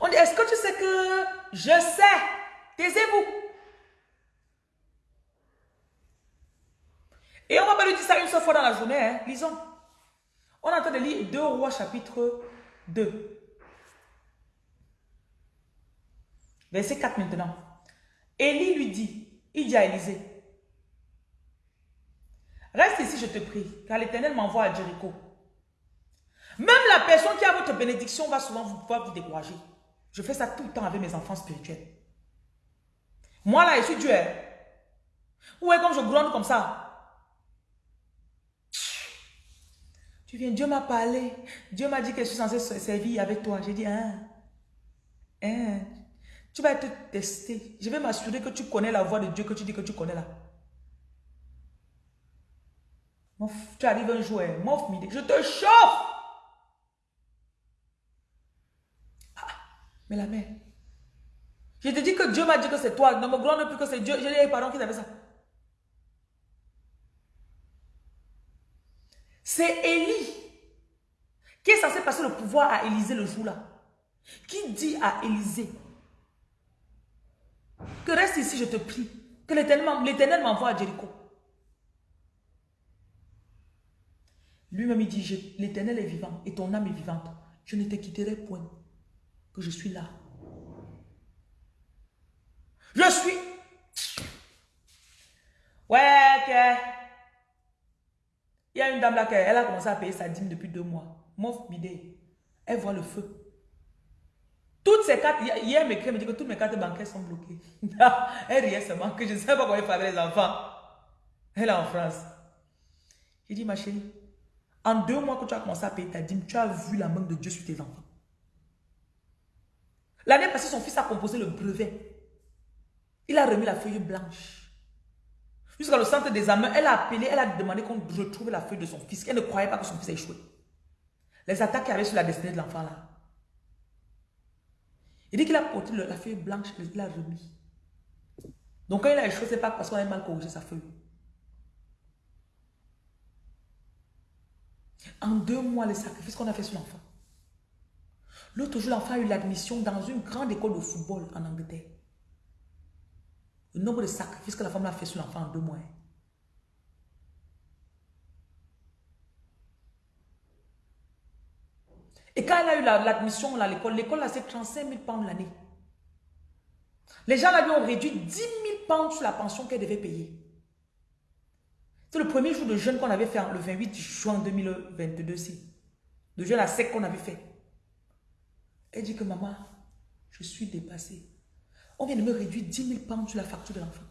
On dit, est-ce que tu sais que je sais? Taisez-vous. Et on va pas lui dire ça une seule fois dans la journée. Hein. Lisons. On est en train de lire 2 rois chapitre 2. Verset 4 maintenant. Élie lui dit, il dit à Élisée, reste ici, je te prie, car l'Éternel m'envoie à Jéricho. Même la personne qui a votre bénédiction va souvent vous, pouvoir vous décourager. Je fais ça tout le temps avec mes enfants spirituels. Moi là, je suis Dieu. Hein. Où comme je gronde comme ça? Tu viens, Dieu m'a parlé. Dieu m'a dit que je suis censé servir avec toi. J'ai dit, hein, hein, tu vas être testé. Je vais m'assurer que tu connais la voix de Dieu que tu dis que tu connais là. Tu arrives un jour, hein, je te chauffe. Ah, mais la mère, je te dis que Dieu m'a dit que c'est toi. Ne me glande plus que c'est Dieu. J'ai dit, pardon, qui avait ça. C'est Élie qui est censé passer le pouvoir à Élisée le jour là. Qui dit à Élisée, que reste ici, je te prie. Que l'éternel m'envoie à Jéricho? Lui-même, il dit, l'éternel est vivant et ton âme est vivante. Je ne te quitterai point. Que je suis là. Je suis... Ouais, ok. Il y a une dame là, elle a commencé à payer sa dîme depuis deux mois. Mof bidé. Elle voit le feu. Toutes ces cartes, hier, mes me dit que toutes mes cartes bancaires sont bloquées. elle riait seulement que je ne sais pas comment elle fait les enfants. Elle est en France. J'ai dit, ma chérie, en deux mois que tu as commencé à payer ta dîme, tu as vu la main de Dieu sur tes enfants. L'année passée, son fils a composé le brevet. Il a remis la feuille blanche. Jusqu'à le centre des examen, elle a appelé, elle a demandé qu'on retrouve la feuille de son fils. Elle ne croyait pas que son fils a échoué. Les attaques qu'il y avait sur la destinée de l'enfant là. Il dit qu'il a porté la feuille blanche, il l'a remis. Donc quand il a échoué, c'est pas parce qu'on a mal corrigé sa feuille. En deux mois, le sacrifice qu'on a fait sur l'enfant. L'autre jour, l'enfant a eu l'admission dans une grande école de football en Angleterre. Le nombre de sacrifices que la femme a fait sur l'enfant en deux mois. Et quand elle a eu l'admission à l'école, l'école a fait 35 000 pounds l'année. Les gens lui ont réduit 10 000 pounds sur la pension qu'elle devait payer. C'est le premier jour de jeûne qu'on avait fait le 28 juin 2022 ci. De jeûne à sec qu'on avait fait. Elle dit que maman, je suis dépassée. On vient de me réduire 10 000 pounds sur la facture de l'enfant.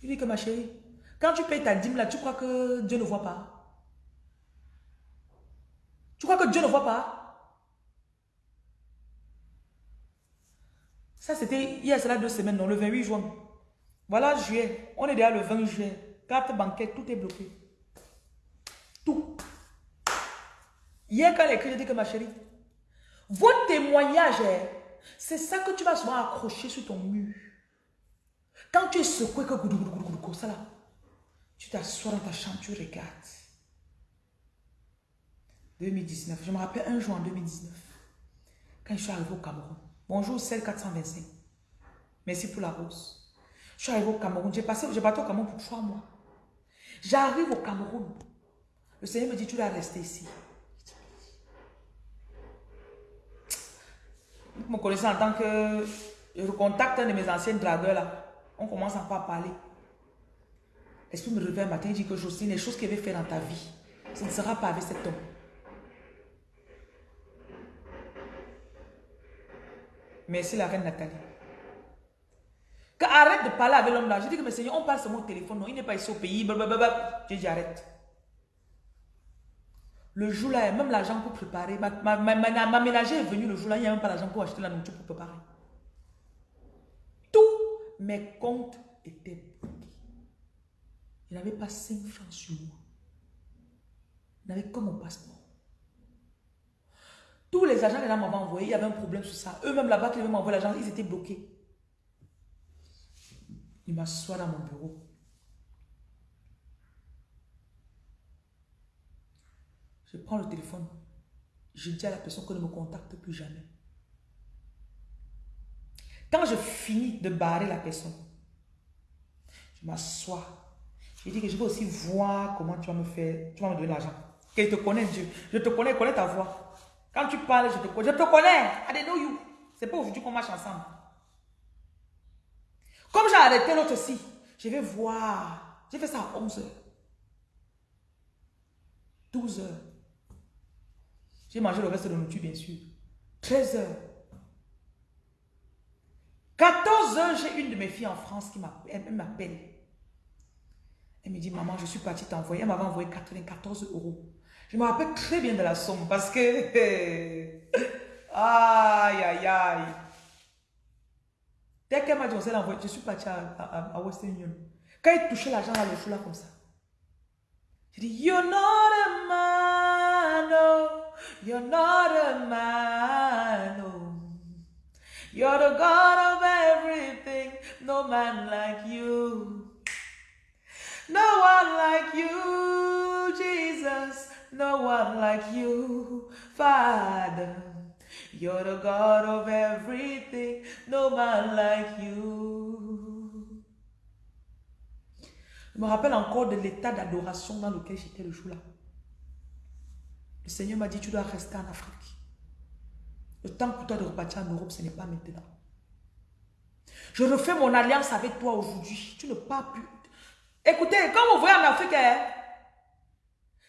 Il dit que ma chérie, quand tu payes ta dîme là, tu crois que Dieu ne voit pas? Tu crois que Dieu ne voit pas? Ça, c'était a cela deux semaines, non, le 28 juin. Voilà juillet. On est déjà le 20 juillet. Carte bancaire, tout est bloqué. Tout. Hier, quand je dis que ma chérie, votre témoignage, c'est ça que tu vas souvent accrocher sur ton mur. Quand tu es secoué, que ça là, tu t'assois dans ta chambre, tu regardes. 2019, je me rappelle un jour en 2019, quand je suis arrivé au Cameroun. Bonjour, celle 425. Merci pour la rose. Je suis arrivé au Cameroun. J'ai passé, j'ai battu au Cameroun pour trois mois. J'arrive au Cameroun. Le Seigneur me dit, tu dois rester ici. Me connaissant en tant que... Je recontacte un de mes anciens dragueurs là. On commence encore à parler. L'esprit me réveille un matin et dit que Jocelyne, les choses qu'il avait fait dans ta vie, ce ne sera pas avec cet homme. Merci la reine Nathalie. arrête de parler avec l'homme là. Je dis que, mais Seigneur, on parle sur mon téléphone. Non, il n'est pas ici au pays. J'ai dit, arrête. Le jour-là, même l'argent pour préparer. Ma, ma, ma, ménager est venue le jour-là, il n'y a même pas l'argent pour acheter la nourriture pour préparer. Tous mes comptes étaient bloqués. Il n'avait pas 5 francs sur moi. Il n'avait que mon passeport. Tous les agents que gens m'avaient envoyé, il y avait un problème sur ça. Eux-mêmes là-bas qui devaient m'envoyer l'argent, ils étaient bloqués. Il m'assoit dans mon bureau. Je prends le téléphone. Je dis à la personne qu'on ne me contacte plus jamais. Quand je finis de barrer la personne, je m'assois. Je dis que je veux aussi voir comment tu vas me faire, tu vas me donner l'argent. Que te connais Dieu. Je te connais, je connais ta voix. Quand tu parles, je te connais. Je te connais. I know you. C'est pas aujourd'hui qu'on marche ensemble. Comme j'ai arrêté l'autre aussi, je vais voir. J'ai fait ça à 11 h 12 h j'ai mangé le reste de nourriture, bien sûr. 13 heures. 14 heures, j'ai une de mes filles en France qui m'appelle. Elle me dit, maman, je suis partie t'envoyer. Elle m'avait envoyé 94 euros. Je me rappelle très bien de la somme parce que... aïe, aïe, aïe. Dès qu'elle m'a dit, on envoyé, je suis partie à, Western Union. Quand il touchait l'argent là, le fou là comme ça. J'ai dit, you're not a man, no. You're not a man, no. You're the God of everything, no man like you. No one like you, Jesus. No one like you, Father. You're the God of everything, no man like you. Je me rappelle encore de l'état d'adoration dans lequel j'étais le jour-là. Le Seigneur m'a dit, tu dois rester en Afrique. Le temps pour toi de repartir en Europe, ce n'est pas maintenant. Je refais mon alliance avec toi aujourd'hui. Tu ne pars plus. Écoutez, quand vous voyez en Afrique, hein,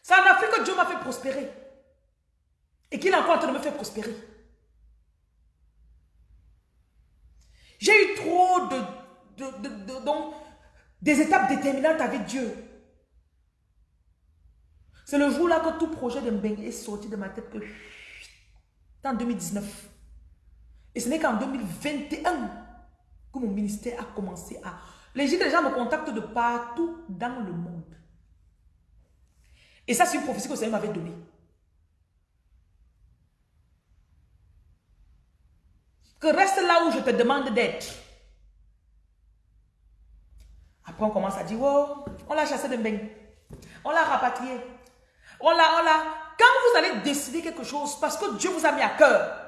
c'est en Afrique que Dieu m'a fait prospérer. Et qu'il est encore en train de me faire prospérer. J'ai eu trop de, de, donc, des étapes déterminantes avec Dieu. C'est le jour-là que tout projet de Mbeng est sorti de ma tête que en 2019. Et ce n'est qu'en 2021 que mon ministère a commencé à... Les gens me contactent de partout dans le monde. Et ça, c'est une prophétie que le Seigneur m'avait donnée. Que reste là où je te demande d'être. Après, on commence à dire, oh, on l'a chassé de Mbeng. On l'a rapatrié. On l'a, on l'a. Quand vous allez décider quelque chose, parce que Dieu vous a mis à cœur,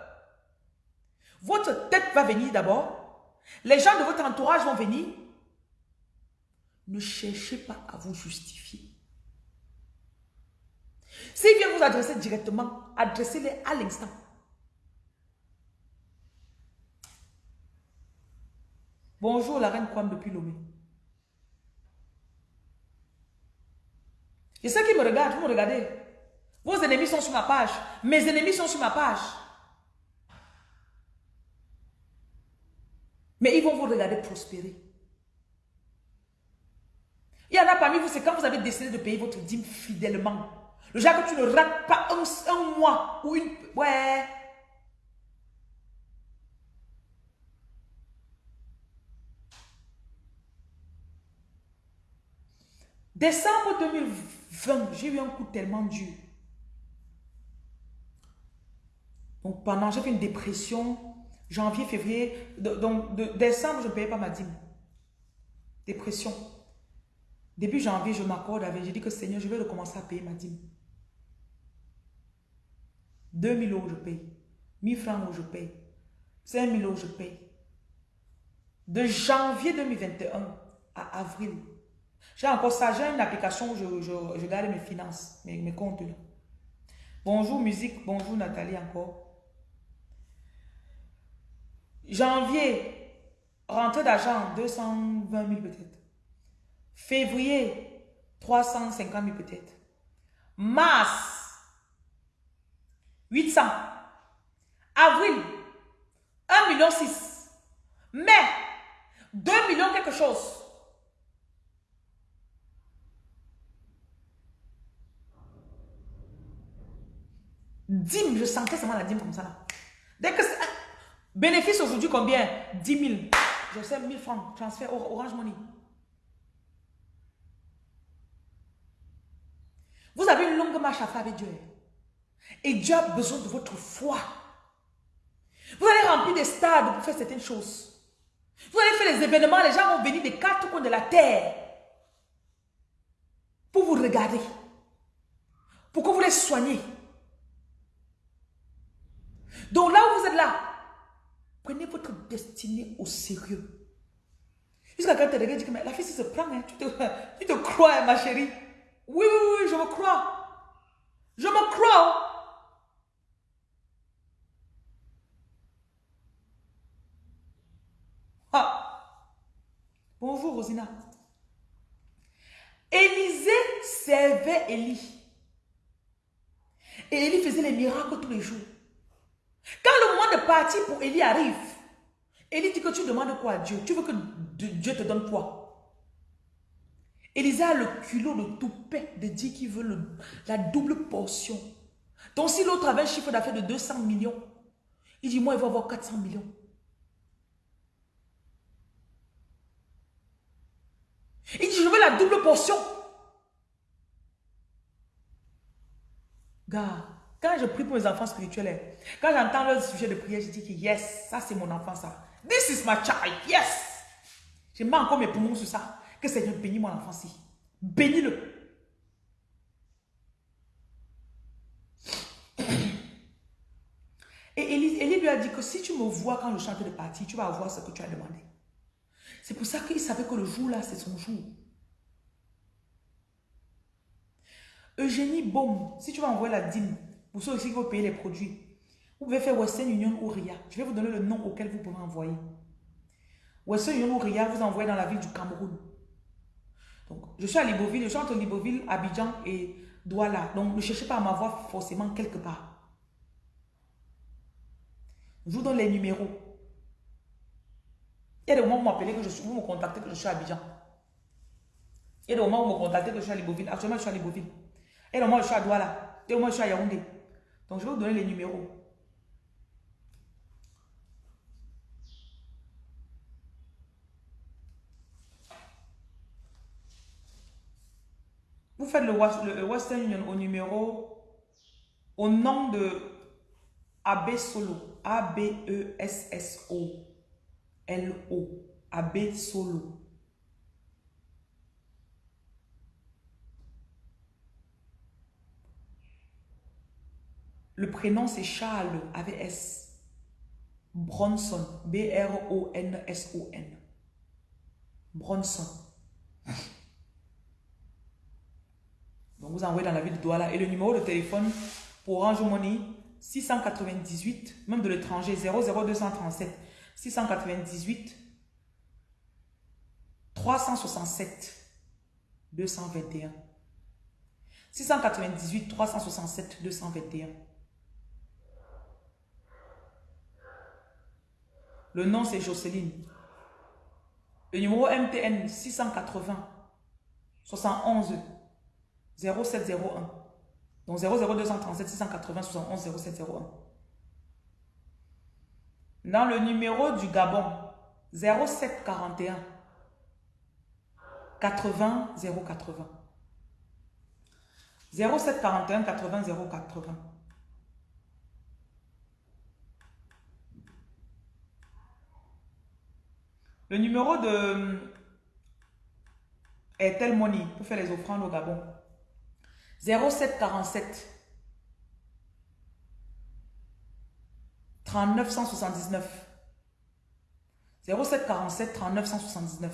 votre tête va venir d'abord. Les gens de votre entourage vont venir. Ne cherchez pas à vous justifier. S'ils viennent vous adresser directement, adressez-les à l'instant. Bonjour la reine Kwam depuis Lomé. Et ceux qui me regardent, vous me regardez. Vos ennemis sont sur ma page. Mes ennemis sont sur ma page. Mais ils vont vous regarder prospérer. Il y en a parmi vous, c'est quand vous avez décidé de payer votre dîme fidèlement. Le genre que tu ne rates pas un, un mois ou une... Ouais. Décembre 2020, j'ai eu un coup tellement dur. Donc pendant, j'ai fait une dépression. Janvier, février, donc de décembre, je ne payais pas ma dîme. Dépression. Début janvier, je m'accorde avec, j'ai dit que Seigneur, je vais recommencer à payer ma dîme. 2000 euros, je paye. 1000 francs, je paye. 5000 euros, je paye. De janvier 2021 à avril, j'ai encore ça, j'ai une application où je, garde mes finances, mes, mes comptes. Bonjour musique, bonjour Nathalie encore. Janvier, rentrée d'argent, 220 000 peut-être. Février, 350 000 peut-être. Mars, 800. Avril, 1 million 6. Mai, 2 millions quelque chose. Dîme, je sentais seulement la dîme comme ça là. Dès que Bénéfice aujourd'hui combien? 10 000. Je sais 1000 francs. Transfert Orange Money. Vous avez une longue marche à faire avec Dieu. Et Dieu a besoin de votre foi. Vous allez remplir des stades pour faire certaines choses. Vous allez faire des événements, les gens vont venir des quatre coins de la terre pour vous regarder. Pour que vous les soignez? Donc là où vous êtes là, Prenez votre destinée au sérieux. Jusqu'à quand tu regardes, tu dis, la fille, se prend, hein. tu, te, tu te crois, hein, ma chérie. Oui, oui, oui, je me crois. Je me crois. Ah. Bonjour, Rosina. Élisée servait Élie. Et Élie faisait les miracles tous les jours. Quand le moment de partir pour Élie arrive, Élie dit que tu demandes quoi à Dieu? Tu veux que Dieu te donne quoi? Élisée a le culot de tout paix de dire qu'il veut la double portion. Donc si l'autre avait un chiffre d'affaires de 200 millions, il dit moi il va avoir 400 millions. Il dit je veux la double portion. Gars, quand je prie pour mes enfants spirituels, hein, quand j'entends leur sujet de prière, je dis que yes, ça c'est mon enfant, ça. This is my child, yes. Je mets encore mes poumons sur ça. Que Seigneur bénisse mon enfant ci. Bénis-le. Et Élie, lui a dit que si tu me vois quand je chante de partie, tu vas avoir ce que tu as demandé. C'est pour ça qu'il savait que le jour-là, c'est son jour. Eugénie Baume, si tu vas envoyer la dîme, pour ceux aussi qui vont payer les produits, vous pouvez faire Western Union ou RIA. Je vais vous donner le nom auquel vous pouvez envoyer. Wesson Young Ria vous envoie dans la ville du Cameroun. Donc, je suis à Libreville, je suis entre Libreville, Abidjan et Douala. Donc, ne cherchez pas à m'avoir forcément quelque part. Je vous donne les numéros. Il y a des moments où vous m'appelez, que je suis, vous me contactez que je suis à Abidjan. Il y a des moments où vous me contactez que je suis à Libreville. Actuellement, je suis à Libreville. Il y a où je suis à Douala. Il y a des moments où je suis à Yaoundé. Donc, je vais vous donner les numéros. Vous faites le, Western Union au numéro, au nom de AB Solo. A-B-E-S-S-O-L-O. AB Solo. Le prénom c'est Charles avec S. Bronson. B-R-O-N-S-O-N. Bronson. Donc vous envoyez dans la ville de Douala. Et le numéro de téléphone pour Orange Money, 698, même de l'étranger, 00237 698 367 221. 698 367 221. Le nom, c'est Jocelyne. Le numéro MTN, 680 71 0701. Donc 00237 680 71 0701. Dans le numéro du Gabon, 0741 80 080. 0741 80 080. Le numéro de Airtel Money pour faire les offrandes au Gabon. 0747 3979. 0747 3979.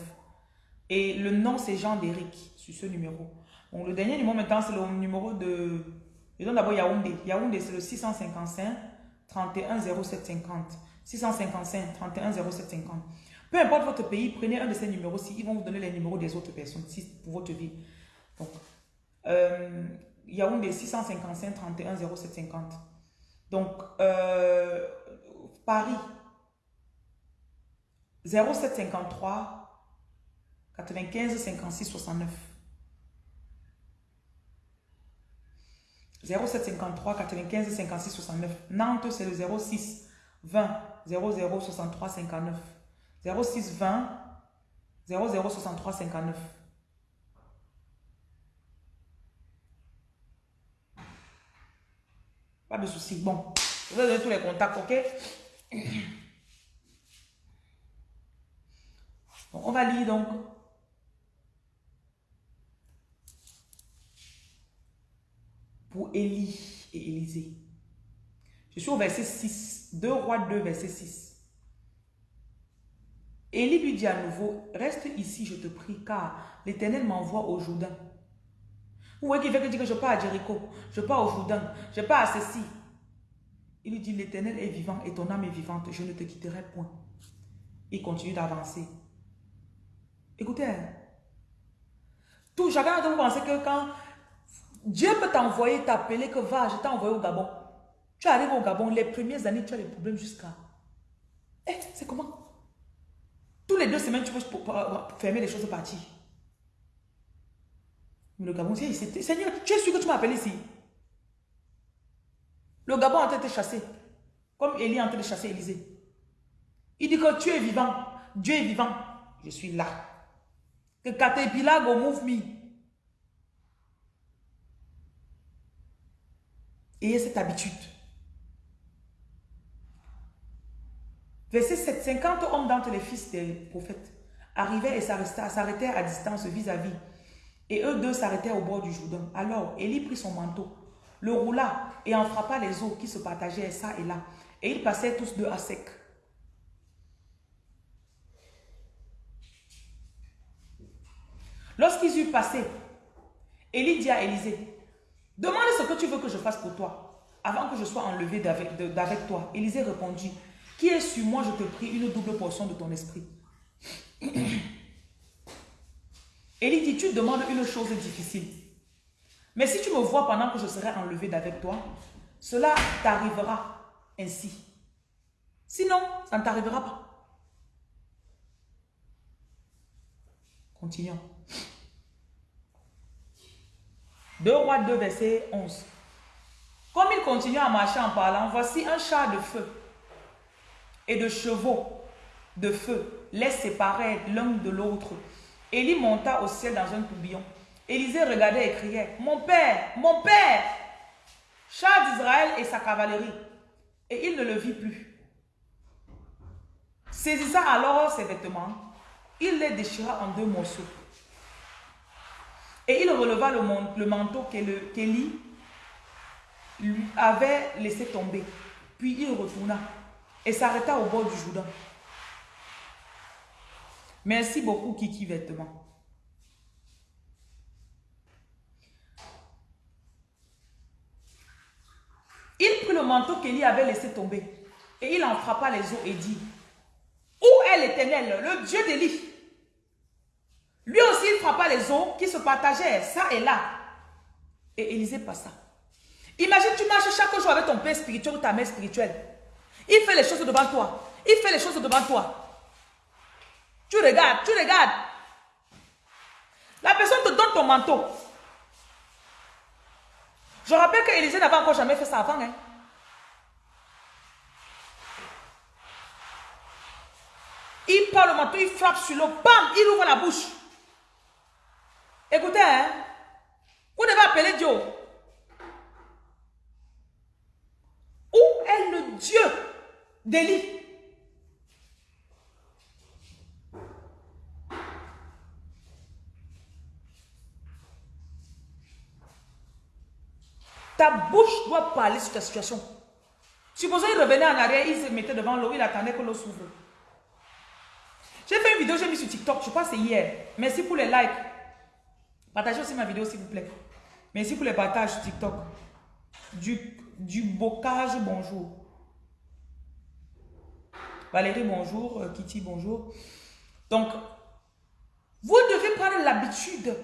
Et le nom, c'est Jean d'Éric sur ce numéro. Donc, le dernier numéro maintenant, c'est le numéro de... Je donne d'abord Yaoundé. Yaoundé, c'est le 655 31 0750. 655 31 0750. Peu importe votre pays, prenez un de ces numéros-ci. Ils vont vous donner les numéros des autres personnes pour votre vie. Donc, euh, Yaoundé 655 31 0750. Donc, euh, Paris 0753 95 56 69. 0753 95 56 69. Nantes, c'est le 06 20 00 63 59. 06 20 00 63 59. Pas de souci. Bon, je vais donner tous les contacts, ok? on va lire donc. Pour Élie et Élisée. Je suis au verset 6. 2 rois 2, verset 6. Élie lui dit à nouveau, reste ici, je te prie, car l'Éternel m'envoie au Jourdain. Vous voyez qu'il veut dire que je pars à Jéricho, je pars au Jourdain, je pars à ceci. Il lui dit, l'Éternel est vivant et ton âme est vivante, je ne te quitterai point. Il continue d'avancer. Écoutez, hein. tout chacun vous pensez que quand Dieu peut t'envoyer, t'appeler que va, je t'ai envoyé au Gabon. Tu arrives au Gabon, les premières années, tu as des problèmes jusqu'à... Eh, c'est comment? Tous les deux semaines, tu peux fermer les choses et partir. Mais le Gabon, c'est Seigneur, tu es sûr que tu m'appelles ici Le Gabon est en train. Comme Élie est en train de chasser Élisée. Il dit que tu es vivant. Dieu est vivant. Je suis là. Que Caterpillar move me. Ayez cette habitude. Verset 7. 50 hommes d'entre les fils des prophètes arrivaient et s'arrêtaient à distance vis-à-vis. Et eux deux s'arrêtaient au bord du Jourdain. Alors Élie prit son manteau, le roula et en frappa les eaux qui se partageaient ça et là. Et ils passèrent tous deux à sec. Lorsqu'ils eurent passé, Élie dit à Élisée, demande ce que tu veux que je fasse pour toi, avant que je sois enlevé d'avec toi. Élisée répondit, qui est sur moi, je te prie, une double portion de ton esprit. Élie dit, tu demandes une chose difficile. Mais si tu me vois pendant que je serai enlevé d'avec toi, cela t'arrivera ainsi. Sinon, ça ne t'arrivera pas. Continuons. 2 rois 2, verset 11. Comme il continue à marcher en parlant, voici un char de feu et de chevaux de feu les séparer l'un de l'autre. Élie monta au ciel dans un tourbillon. Élisée regardait et criait, Mon père, mon père Char d'Israël et sa cavalerie. Et il ne le vit plus. Saisissant alors ses vêtements, il les déchira en deux morceaux. Et il releva le, manteau qu'Élie lui avait laissé tomber. Puis il retourna et s'arrêta au bord du Jourdain. Merci beaucoup, Kiki Vêtements. Il prit le manteau qu'Élie avait laissé tomber et il en frappa les os et dit, Où est l'Éternel, le Dieu d'Élie Lui aussi, il frappa les os qui se partageaient ça et là. Et Élisée passa. Imagine, tu marches chaque jour avec ton père spirituel ou ta mère spirituelle. Il fait les choses devant toi. Il fait les choses devant toi. Tu regardes, tu regardes. La personne te donne ton manteau. Je rappelle qu'Élisée n'avait encore jamais fait ça avant. Hein. Il prend le manteau, il frappe sur l'eau, bam, il ouvre la bouche. Écoutez, hein, vous devez appeler Dieu. Où est le Dieu? d'Élie Ta bouche doit parler sur ta situation. Supposons il revenait en arrière, il se mettait devant l'eau, il attendait que l'eau s'ouvre. J'ai fait une vidéo, j'ai mis sur TikTok, je pense que c'est hier. Merci pour les likes. Partagez aussi ma vidéo s'il vous plaît. Merci pour les partages sur TikTok. Du, du bocage, bonjour. Valérie, bonjour. Euh, Kitty, bonjour. Donc, vous devez prendre l'habitude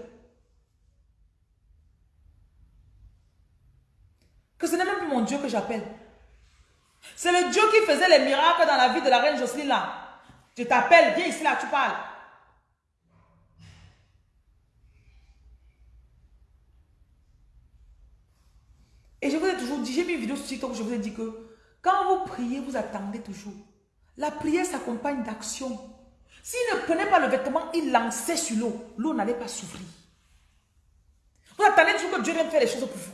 Que ce n'est même plus mon Dieu que j'appelle. C'est le Dieu qui faisait les miracles dans la vie de la reine Jocelyne là. Je t'appelle, viens ici là, tu parles. Et je vous ai toujours dit, j'ai mis une vidéo sur TikTok où je vous ai dit que quand vous priez, vous attendez toujours. La prière s'accompagne d'action. S'il ne prenait pas le vêtement, il lançait sur l'eau. L'eau n'allait pas s'ouvrir. Vous attendez toujours que Dieu vienne faire les choses pour vous.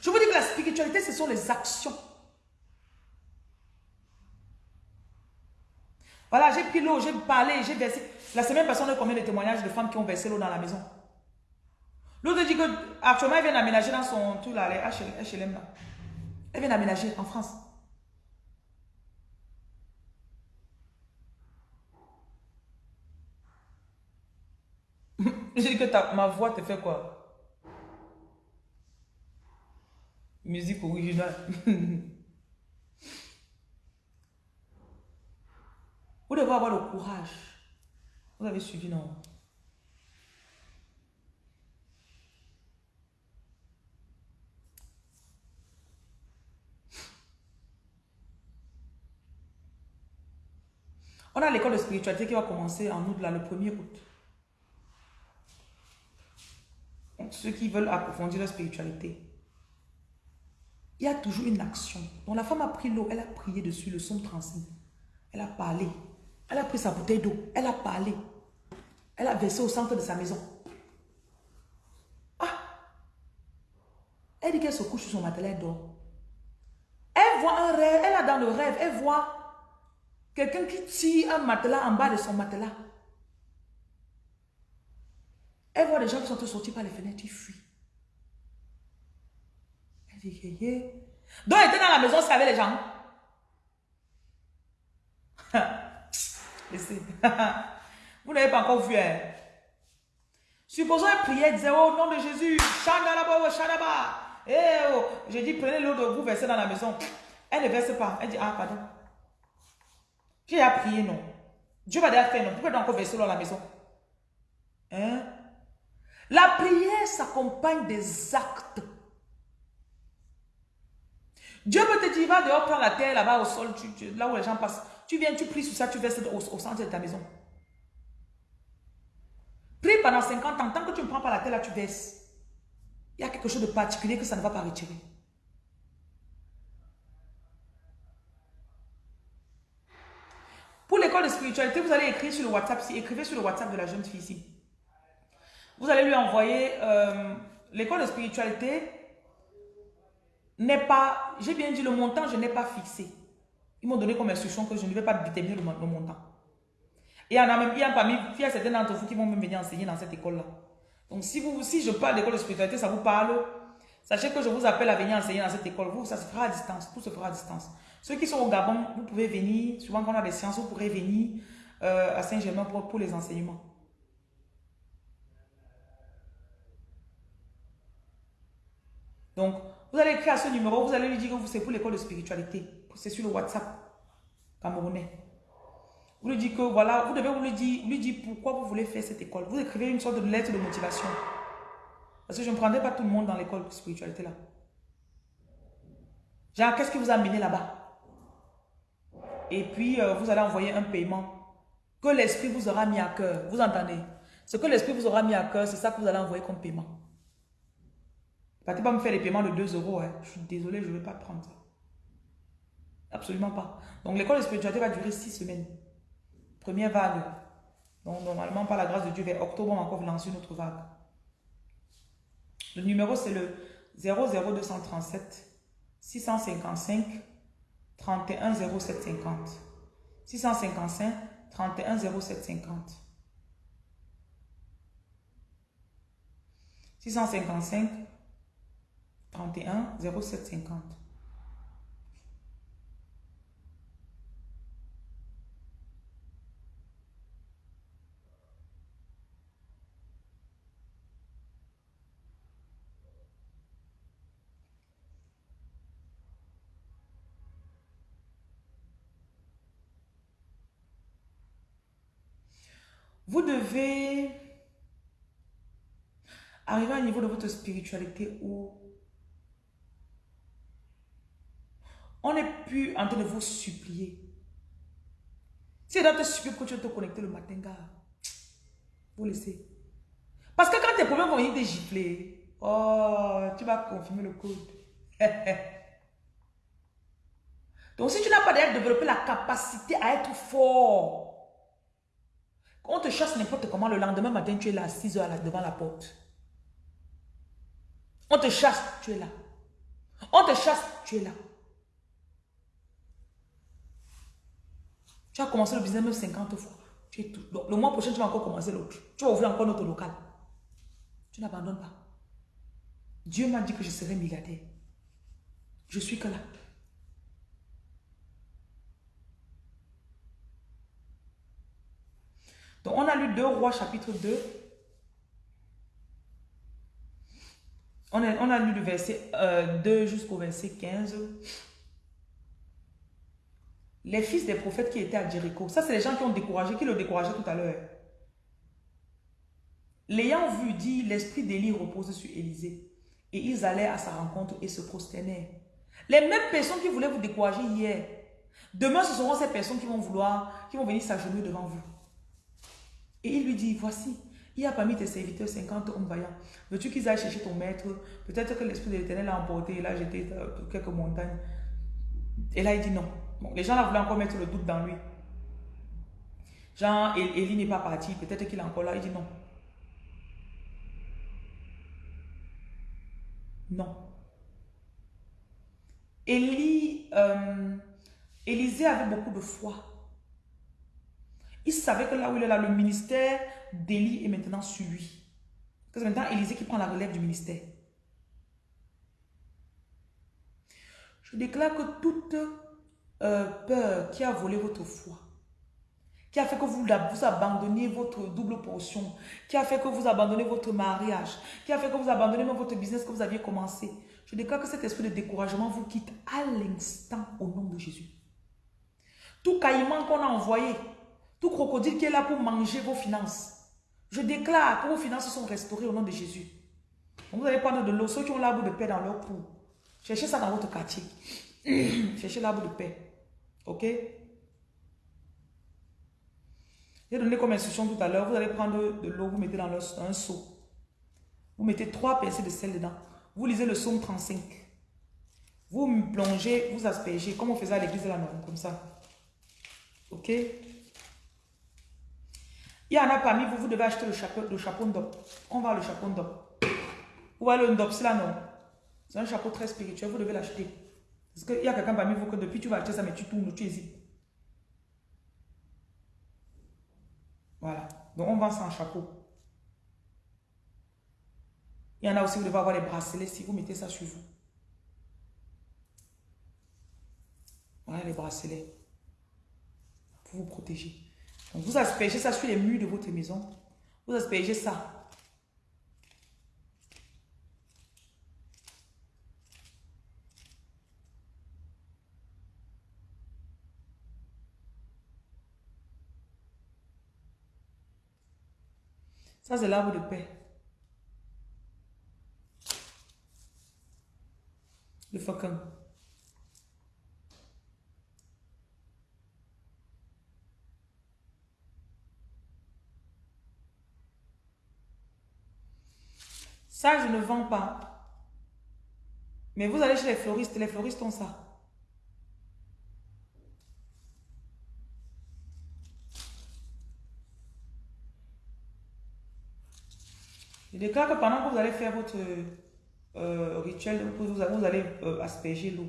Je vous dis que la spiritualité, ce sont les actions. Voilà, j'ai pris l'eau, j'ai parlé, j'ai versé. La semaine passée, on a combien de témoignages de femmes qui ont versé l'eau dans la maison? L'autre dit que actuellement, elle vient d'aménager dans son tout là, les HLM là. Elle vient d'aménager en France. J'ai dit que ta, ma voix te fait quoi? Musique originale. Vous devez avoir le courage. Vous avez suivi, non? On a l'école de spiritualité qui va commencer en août, là, le 1er août. Ceux qui veulent approfondir la spiritualité, il y a toujours une action. Donc la femme a pris l'eau, elle a prié dessus, le son transmis. Elle a parlé. Elle a pris sa bouteille d'eau, elle a parlé. Elle a versé au centre de sa maison. Ah! Elle dit qu'elle se couche sur son matelas, elle dort. Elle voit un rêve, elle a dans le rêve, elle voit quelqu'un qui tire un matelas en bas de son matelas. Elle voit des gens qui sont sortis par les fenêtres, ils fuient. Donc, elle était dans la maison, c'est avec les gens. Laissez. Vous n'avez pas encore vu. Hein? Supposons elle priait, elle disait, oh nom de Jésus, Shandalaba, Shandaba. Eh oh, j'ai dit, prenez l'eau de vous, versez dans la maison. Elle ne verse pas. Elle dit, ah, pardon. J'ai à prier, non? Dieu va déjà faire, non? Pourquoi encore verser l'eau à la maison? Hein? La prière s'accompagne des actes. Dieu peut te dire, va dehors prendre la terre là-bas au sol, là où les gens passent. Tu viens, tu pries sur ça, tu verses au, au centre de ta maison. Prie pendant 50 ans. Tant que tu ne prends pas la terre là, tu verses. Il y a quelque chose de particulier que ça ne va pas retirer. Pour l'école de spiritualité, vous allez écrire sur le WhatsApp, si écrivez sur le WhatsApp de la jeune fille ici. Vous allez lui envoyer euh, l'école de spiritualité n'est pas, j'ai bien dit le montant, je n'ai pas fixé. Ils m'ont donné comme instruction que je ne vais pas déterminer le, montant. Et il y en a même, il y a parmi, il y a certains d'entre vous qui vont même venir enseigner dans cette école-là. Donc si, vous, si je parle d'école de spiritualité, ça vous parle, sachez que je vous appelle à venir enseigner dans cette école. Vous, ça se fera à distance, tout se fera à distance. Ceux qui sont au Gabon, vous pouvez venir, souvent quand on a des séances, vous pourrez venir euh, à Saint-Germain pour, pour les enseignements. Donc, vous allez écrire à ce numéro, vous allez lui dire que c'est pour l'école de spiritualité. C'est sur le WhatsApp camerounais. Vous lui dites que voilà, vous devez vous lui dire, lui dire pourquoi vous voulez faire cette école. Vous écrivez une sorte de lettre de motivation. Parce que je ne prendrai pas tout le monde dans l'école de spiritualité là. Genre, qu'est-ce qui vous a amené là-bas? Et puis, euh, vous allez envoyer un paiement que l'esprit vous aura mis à cœur. Vous entendez? Ce que l'esprit vous aura mis à cœur, c'est ça que vous allez envoyer comme paiement. Partez pas me faire les paiements de 2 euros. Hein. Je suis désolé, je ne vais pas prendre ça. Absolument pas. Donc, l'école de spiritualité va durer 6 semaines. Première vague. Donc, normalement, par la grâce de Dieu, vers octobre, on va encore lancer une autre vague. Le numéro, c'est le 00237 655 31 0750. 655 31 0750. 655 31 0750. Vous devez arriver à un niveau de votre spiritualité où on n'est plus en train de vous supplier. Si doit te supplier que tu te connecter le matin, gars, vous laissez. Parce que quand tes problèmes vont venir te gifler, oh, tu vas confirmer le code. Donc si tu n'as pas d'ailleurs développé la capacité à être fort, on te chasse n'importe comment, le lendemain matin, tu es là à 6 heures devant la porte. On te chasse, tu es là. On te chasse, tu es là. Tu as commencé le business même 50 fois. Le mois prochain, tu vas encore commencer l'autre. Tu vas ouvrir encore notre local. Tu n'abandonnes pas. Dieu m'a dit que je serai milliardaire. Je suis que là. Donc, on a lu 2 Rois chapitre 2. On a, on a lu le verset 2 euh, jusqu'au verset 15. Les fils des prophètes qui étaient à Jéricho. Ça, c'est les gens qui ont découragé, qui le découragé tout à l'heure. L'ayant vu, dit, l'esprit d'Élie repose sur Élisée. Et ils allaient à sa rencontre et se prosternèrent. Les mêmes personnes qui voulaient vous décourager hier, demain, ce seront ces personnes qui vont vouloir, qui vont venir s'agenouiller devant vous. Et il lui dit, voici, il y a parmi tes serviteurs 50 hommes vaillants. Veux-tu qu'ils aillent chercher ton maître? Peut-être que l'Esprit de l'Éternel l'a emporté et l'a jeté dans quelques montagnes. Et là, il dit non. Les gens là voulaient encore mettre le doute dans lui. Jean, Élie n'est pas parti. Peut-être qu'il est encore là. Il dit non. Non. Élie, euh, Élisée avait beaucoup de foi. Il savait que là où il est là, le ministère d'Élie est maintenant sur lui. C'est maintenant Élisée qui prend la relève du ministère. Je déclare que toute euh, peur qui a volé votre foi, qui a fait que vous, vous abandonniez votre double portion, qui a fait que vous abandonnez votre mariage, qui a fait que vous abandonnez même votre business que vous aviez commencé, je déclare que cet esprit de découragement vous quitte à l'instant au nom de Jésus. Tout caïman qu'on a envoyé, Tout crocodile qui est là pour manger vos finances. Je déclare que vos finances sont restaurées au nom de Jésus. vous allez prendre de l'eau. Ceux qui ont l'arbre de paix dans leur cou. Cherchez ça dans votre quartier. Cherchez l'arbre de paix. Ok? J'ai donné comme instruction tout à l'heure. Vous allez prendre de l'eau, vous mettez dans, un seau. Vous mettez trois pincées de sel dedans. Vous lisez le psaume 35. Vous plongez, vous aspergez, comme on faisait à l'église de la norme, comme ça. Ok? Il y en a parmi vous, vous devez acheter le chapeau, le chapeau d'op. On va le chapeau d'op. Vous voyez le ndop, c'est là, non? C'est un chapeau très spirituel, vous devez l'acheter. Parce qu'il y a quelqu'un parmi vous que depuis tu vas acheter ça, mais tu tournes, tu hésites. Voilà. Donc on vend ça en chapeau. Il y en a aussi, vous devez avoir les bracelets si vous mettez ça sur vous. Voilà les bracelets. Pour vous protéger. Donc vous aspergez ça sur les murs de votre maison. Vous aspergez ça. Ça, l'arbre de paix. Le faucon. Ça, je ne vends pas. Mais vous allez chez les fleuristes, les fleuristes ont ça. Je déclare que pendant que vous allez faire votre euh, rituel, vous allez euh, asperger l'eau.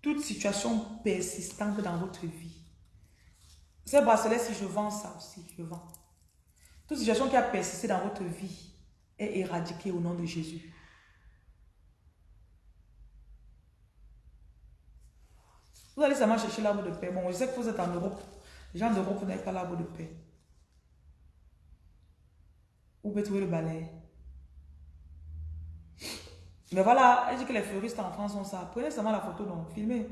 Toute situation persistante dans votre vie. Ces bracelets, si je vends ça aussi, je vends. Toute situation qui a persisté dans votre vie, est éradiqué au nom de Jésus. Vous allez seulement chercher l'arbre de paix. Bon, je sais que vous êtes en Europe. Les gens d'Europe, n'avez pas l'arbre de paix. Vous pouvez trouver le balai? Mais voilà, elle dit que les fleuristes en France ont ça. Prenez seulement la photo, donc filmez.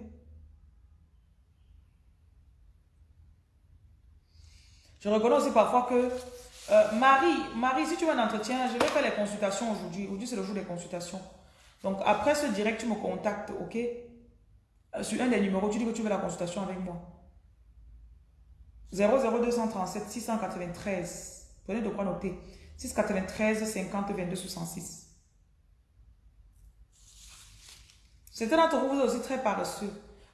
Je reconnais aussi parfois que euh, Marie, Marie, si tu veux un entretien, je vais faire les consultations aujourd'hui. Aujourd'hui, c'est le jour des consultations. Donc, après ce direct, tu me contactes, ok? Euh, Sur un des numéros, tu dis que tu veux la consultation avec moi. 00237 693. Prenez de quoi noter. 693 50 22 66. Certains d'entre vous, vous êtes aussi très paresseux.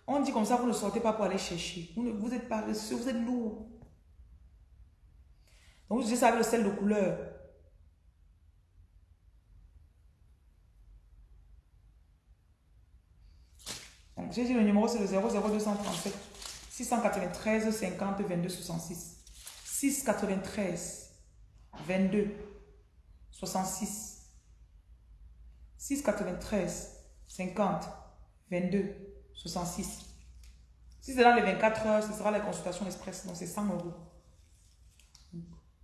On dit comme ça, vous ne sortez pas pour aller chercher. Vous, êtes paresseux, vous êtes lourd. Donc, vous ça avec le sel de couleur. Donc, j'ai dit le numéro, c'est le 00237 693 50 22 66. 693 22 66. 693 50 22 66. Si c'est dans les 24 heures, ce sera la consultation express. Donc, c'est 100 euros.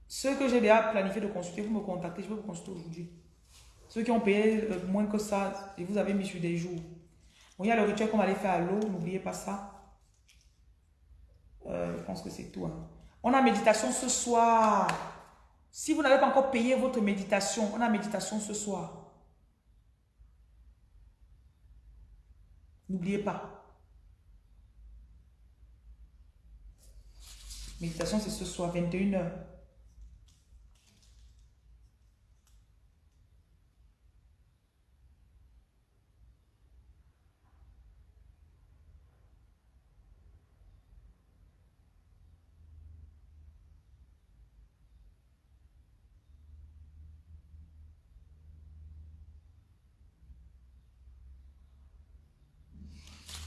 Ceux que j'ai déjà planifié de consulter, vous me contactez, je vais vous consulter aujourd'hui. Ceux qui ont payé euh, moins que ça, et vous avez mis sur des jours. Bon, il y a le rituel qu'on va aller faire à l'eau, n'oubliez pas ça. Euh, je pense que c'est tout. Hein. On a méditation ce soir. Si vous n'avez pas encore payé votre méditation, on a méditation ce soir. N'oubliez pas. Méditation, c'est ce soir, 21h.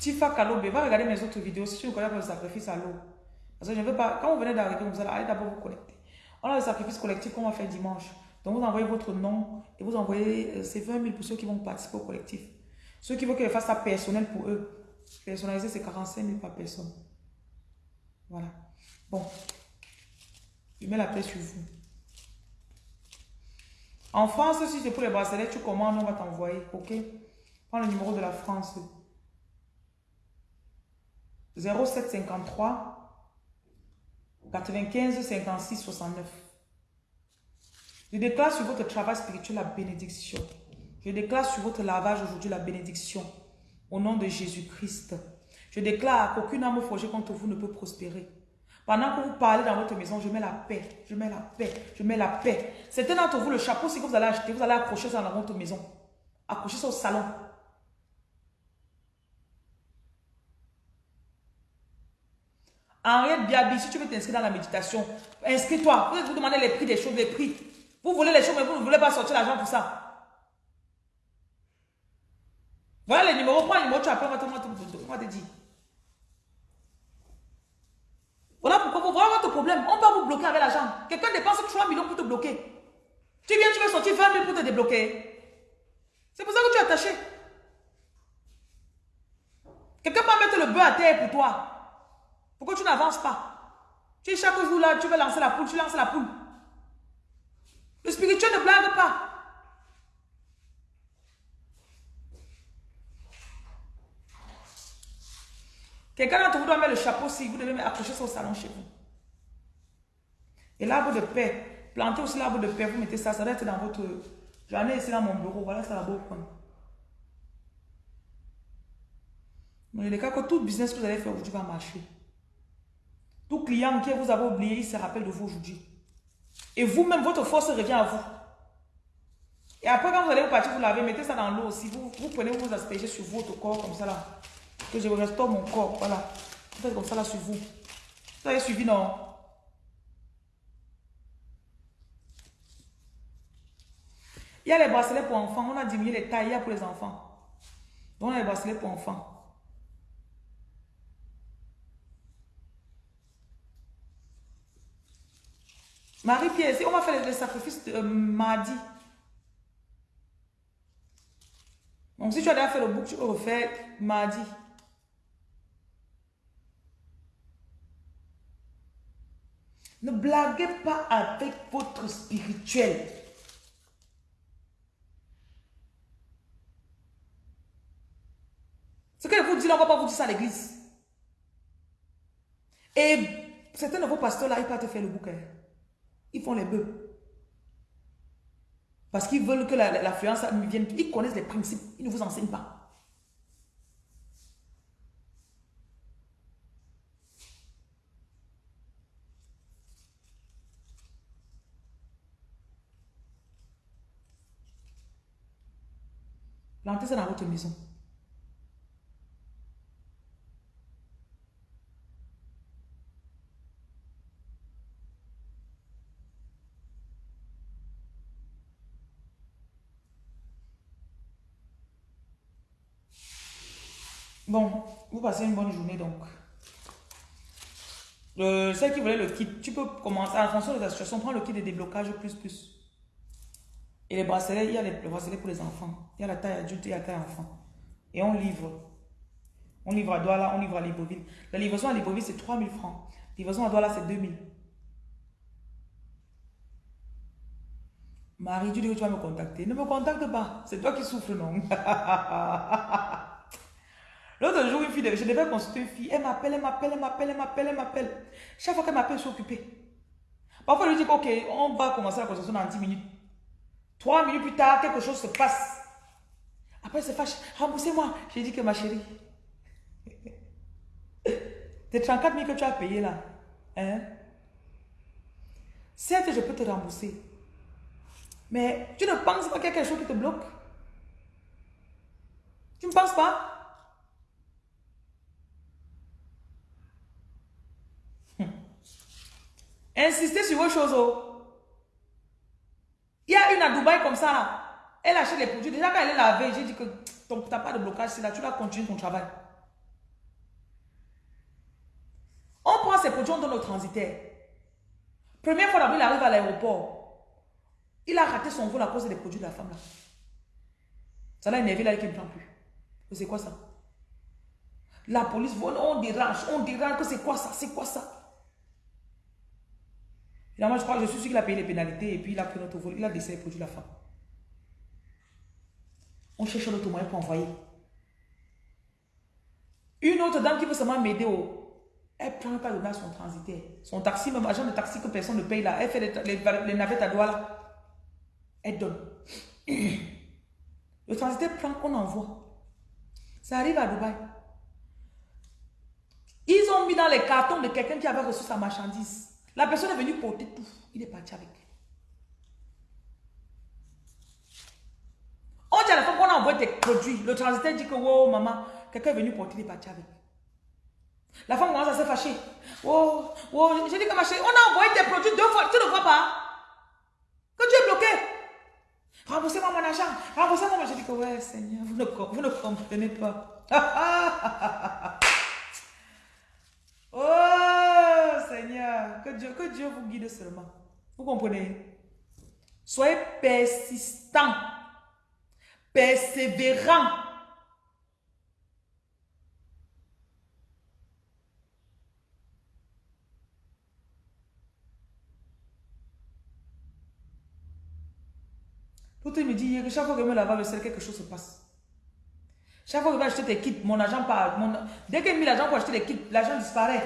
Tifa Kalobe, va regarder mes autres vidéos si tu ne connais pas le sacrifice à l'eau. Parce que je ne veux pas, quand vous venez d'arriver, vous allez d'abord vous connecter. On a le sacrifice collectif qu'on va faire dimanche. Donc vous envoyez votre nom et vous envoyez, euh, ces 20 000 pour ceux qui vont participer au collectif. Ceux qui veulent que je fasse ça personnel pour eux. Personnalisé, c'est 45 000 par personne. Voilà. Bon. Je mets la paix sur vous. En France, si c'est pour les bracelets, tu commandes, on va t'envoyer. Ok? Prends le numéro de la France. 0753 95 56 69. Je déclare sur votre travail spirituel la bénédiction. Je déclare sur votre lavage aujourd'hui la bénédiction. Au nom de Jésus-Christ. Je déclare qu'aucune âme forgée contre vous ne peut prospérer. Pendant que vous parlez dans votre maison, je mets la paix, je mets la paix, je mets la paix. C'était d'entre vous le chapeau, si vous allez acheter, vous allez accrocher ça dans votre maison. Accrocher ça au salon. Henriette Biabi, si tu veux t'inscrire dans la méditation, inscris-toi. Vous vous demandez les prix des choses, les prix. Vous voulez les choses, mais vous ne voulez pas sortir l'argent pour ça. Voilà les numéros. Prends le numéro, tu appelles, on va te dire. Voilà pourquoi vous voyez votre problème. On va vous bloquer avec l'argent. Quelqu'un dépense 3 millions pour te bloquer. Tu viens, tu veux sortir 20 000 pour te débloquer. C'est pour ça que tu es attaché. Quelqu'un peut mettre le bœuf à terre pour toi. Pourquoi tu n'avances pas? Tu es chaque jour là, tu veux lancer la poule, tu lances la poule. Le spirituel ne blague pas. Quelqu'un d'entre vous doit mettre le chapeau si vous devez accrocher ça au salon chez vous. Et l'arbre de paix, plantez aussi l'arbre de paix, vous mettez ça, ça doit être dans votre... J'en ai ici dans mon bureau, voilà, ça va beau prendre. Mais il est cas que tout business que vous allez faire aujourd'hui va marcher. Tout client qui vous avez oublié, il se rappelle de vous aujourd'hui. Et vous-même, votre force revient à vous. Et après, quand vous allez vous partir, vous lavez, mettez ça dans l'eau aussi. Vous, vous prenez, vous aspergez sur votre corps comme ça là que je restaure mon corps. Voilà. Faites comme ça là sur vous. Vous avez suivi, non? Il y a les bracelets pour enfants. On a diminué les tailles. Pour les enfants. Donc, on a les bracelets pour enfants. Marie-Pierre, on va faire le sacrifice de euh, mardi. Donc, si tu as déjà fait le bouc, tu peux refaire mardi. Ne blaguez pas avec votre spirituel. Ce que je vous dis on ne va pas vous dire ça à l'église. Et certains de vos pasteurs là, ils peuvent te faire le bouquin. Ils font les bœufs. Parce qu'ils veulent que l'affluence la, vienne. Ils connaissent les principes. Ils ne vous enseignent pas. Plantez ça dans votre maison. Bon, vous passez une bonne journée donc. Euh, celle qui voulait le kit, tu peux commencer en fonction de ta situation, prends le kit de déblocage plus plus. Et les bracelets, il y a les, bracelets pour les enfants. Il y a la taille adulte et la taille enfant. Et on livre. On livre à Douala, on livre à Libreville. La livraison à Libreville, c'est 3000 francs. Livraison à Douala, c'est 2000. Marie, tu dis que tu vas me contacter. Ne me contacte pas. C'est toi qui souffres, non? L'autre jour, une fille, je devais consulter une fille. Elle m'appelle, elle m'appelle, elle m'appelle, elle m'appelle, elle m'appelle. Chaque fois qu'elle m'appelle, je suis occupée. Parfois, je lui dis, ok, on va commencer la consultation dans 10 minutes. Trois minutes plus tard, quelque chose se passe. Après, elle se fâche. Remboursez-moi. J'ai dit que ma chérie, tes 34 000 que tu as payé là, hein? Certes, je peux te rembourser. Mais tu ne penses pas qu'il y a quelque chose qui te bloque? Tu ne penses pas? Hum. Insistez sur vos choses. Oh. Il y a une à Dubaï comme ça. Elle achète les produits. Déjà, quand elle est lavée, j'ai dit que tu n'as pas de blocage, c'est là, tu vas continuer ton travail. On prend ces produits, on donne au transitaire. Première fois d'abord, il arrive à l'aéroport. Il a raté son vol à cause des produits de la femme là. Ça l'a énervé là, il ne prend plus. C'est quoi ça? La police, on dérange, on dérange que c'est quoi ça? C'est quoi ça? Finalement, je crois que je suis sûr qu'il a payé les pénalités et puis il a pris notre vol. Il a de produire la femme. On cherche autre moyen pour envoyer. Une autre dame qui veut seulement m'aider. Elle prend pas de à son transitaire. Son taxi, même agent de taxi que personne ne paye là. Elle fait les, les, navettes à doigts là. Elle donne. Le transitaire prend, on envoie. Ça arrive à Dubaï. Ils ont mis dans les cartons de quelqu'un qui avait reçu sa marchandise. La personne est venue porter tout. Il est parti avec. On dit à la fois qu'on a envoyé tes produits. Le transitaire dit que, oh maman, quelqu'un est venu porter, il est parti avec. La femme commence à se fâcher. Oh, oh, j'ai dit que ma chérie, on a envoyé tes produits deux fois, tu ne vois pas Que tu es bloqué. Remboursez-moi mon argent, remboursez-moi. J'ai dit que, ouais, Seigneur, vous ne, vous ne comprenez pas. oh, Que Dieu, que Dieu vous guide seulement. Vous comprenez? Soyez persistant persévérant. L'autre me dit que chaque fois que je me lave le sel, quelque chose se passe. Chaque fois que je vais acheter des kits, mon argent part. Dès que j'ai mis l'argent pour acheter des kits, l'argent disparaît.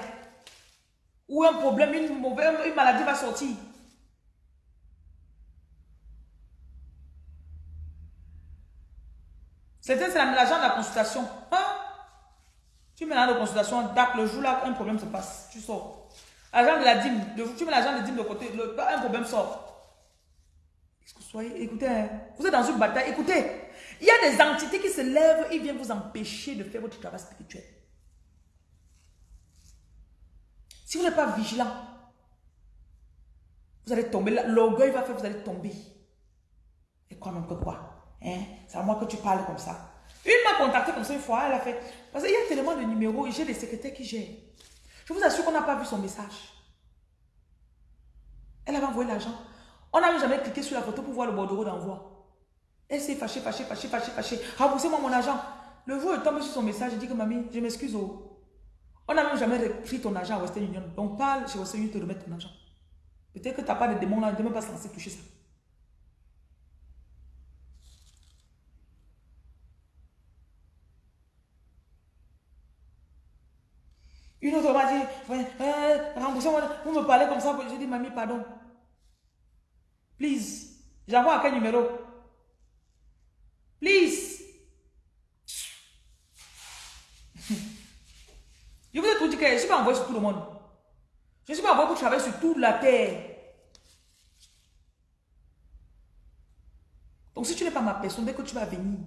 Ou un problème, une, mauvaise, maladie va sortir. C'était l'argent de la consultation. Hein? Tu mets l'argent de consultation, le jour là, un problème se passe. Tu sors. L'argent de la dîme, tu mets l'argent de dîme de côté, un problème sort. Est-ce que vous soyez, écoutez, hein? vous êtes dans une bataille, écoutez. Il y a des entités qui se lèvent et viennent vous empêcher de faire votre travail spirituel. Si vous n'êtes pas vigilant, vous allez tomber, l'orgueil va faire, vous allez tomber. Et quoi même que quoi Hein? C'est à moi que tu parles comme ça. Une m'a contacté comme ça une fois, elle a fait. Parce qu'il y a tellement de numéros j'ai des secrétaires qui gèrent. Je vous assure qu'on n'a pas vu son message. Elle avait envoyé l'argent. On n'a jamais cliqué sur la photo pour voir le bordereau d'envoi. Elle s'est fâchée, fâchée, fâchée, fâchée, fâchée. Remboursez-moi mon argent. Le jour elle tombe sur son message, je dis que mamie, je m'excuse. Oh. On n'a même jamais pris ton argent à Western Union. Donc parle chez Western Union te remettre ton argent. Peut-être que tu n'as pas de démon là, ne même pas censé toucher ça. Une autre m'a dit, remboursez-moi, vous me parlez comme ça. J'ai dit, mamie, pardon. Please. J'envoie à quel numéro? Please. Je vous ai tout dit que je ne suis pas envoyé sur tout le monde. Je ne suis pas envoyé pour travailler sur toute la terre. Donc si tu n'es pas ma personne, dès que tu vas venir,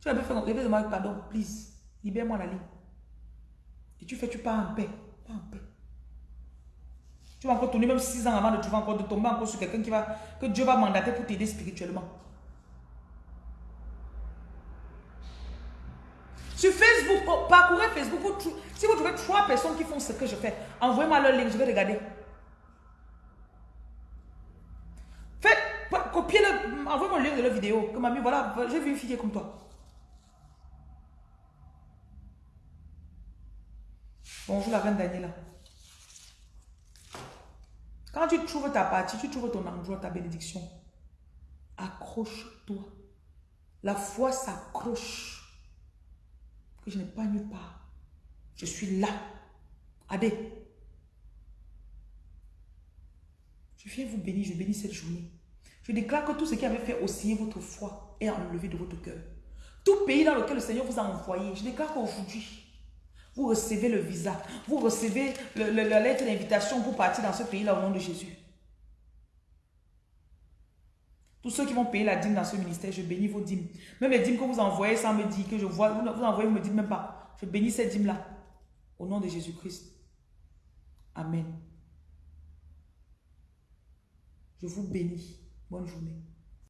tu vas me faire, je vais demander pardon, please. Libère-moi la ligne. Et tu fais, tu pars en paix. Pas en paix. Tu vas encore tourner même 6 ans avant de, tu vas encore de tomber encore sur quelqu'un qui va, que Dieu va mandater pour t'aider spirituellement. Sur Facebook, oh, parcourez Facebook. si vous trouvez trois personnes qui font ce que je fais, envoyez-moi leur lien, je vais regarder. Faites, copiez-le, envoyez-moi le lien de leur vidéo. Que mamie, voilà, j'ai vu une fille comme toi. Bonjour la reine Daniela. Quand tu trouves ta partie, tu trouves ton endroit, ta bénédiction, accroche-toi. La foi s'accroche. Que je n'ai pas nulle part. Je suis là. Adé. Je viens vous bénir, je bénis cette journée. Je déclare que tout ce qui avait fait osciller votre foi est enlevé de votre cœur. Tout pays dans lequel le Seigneur vous a envoyé, je déclare qu'aujourd'hui, vous recevez le visa. Vous recevez la lettre d'invitation pour partir dans ce pays-là au nom de Jésus. Tous ceux qui vont payer la dîme dans ce ministère, je bénis vos dîmes. Même les dîmes que vous envoyez sans me dire que je vois, vous, vous envoyez, vous me dites même pas. Je bénis ces dîmes-là. Au nom de Jésus-Christ. Amen. Je vous bénis. Bonne journée.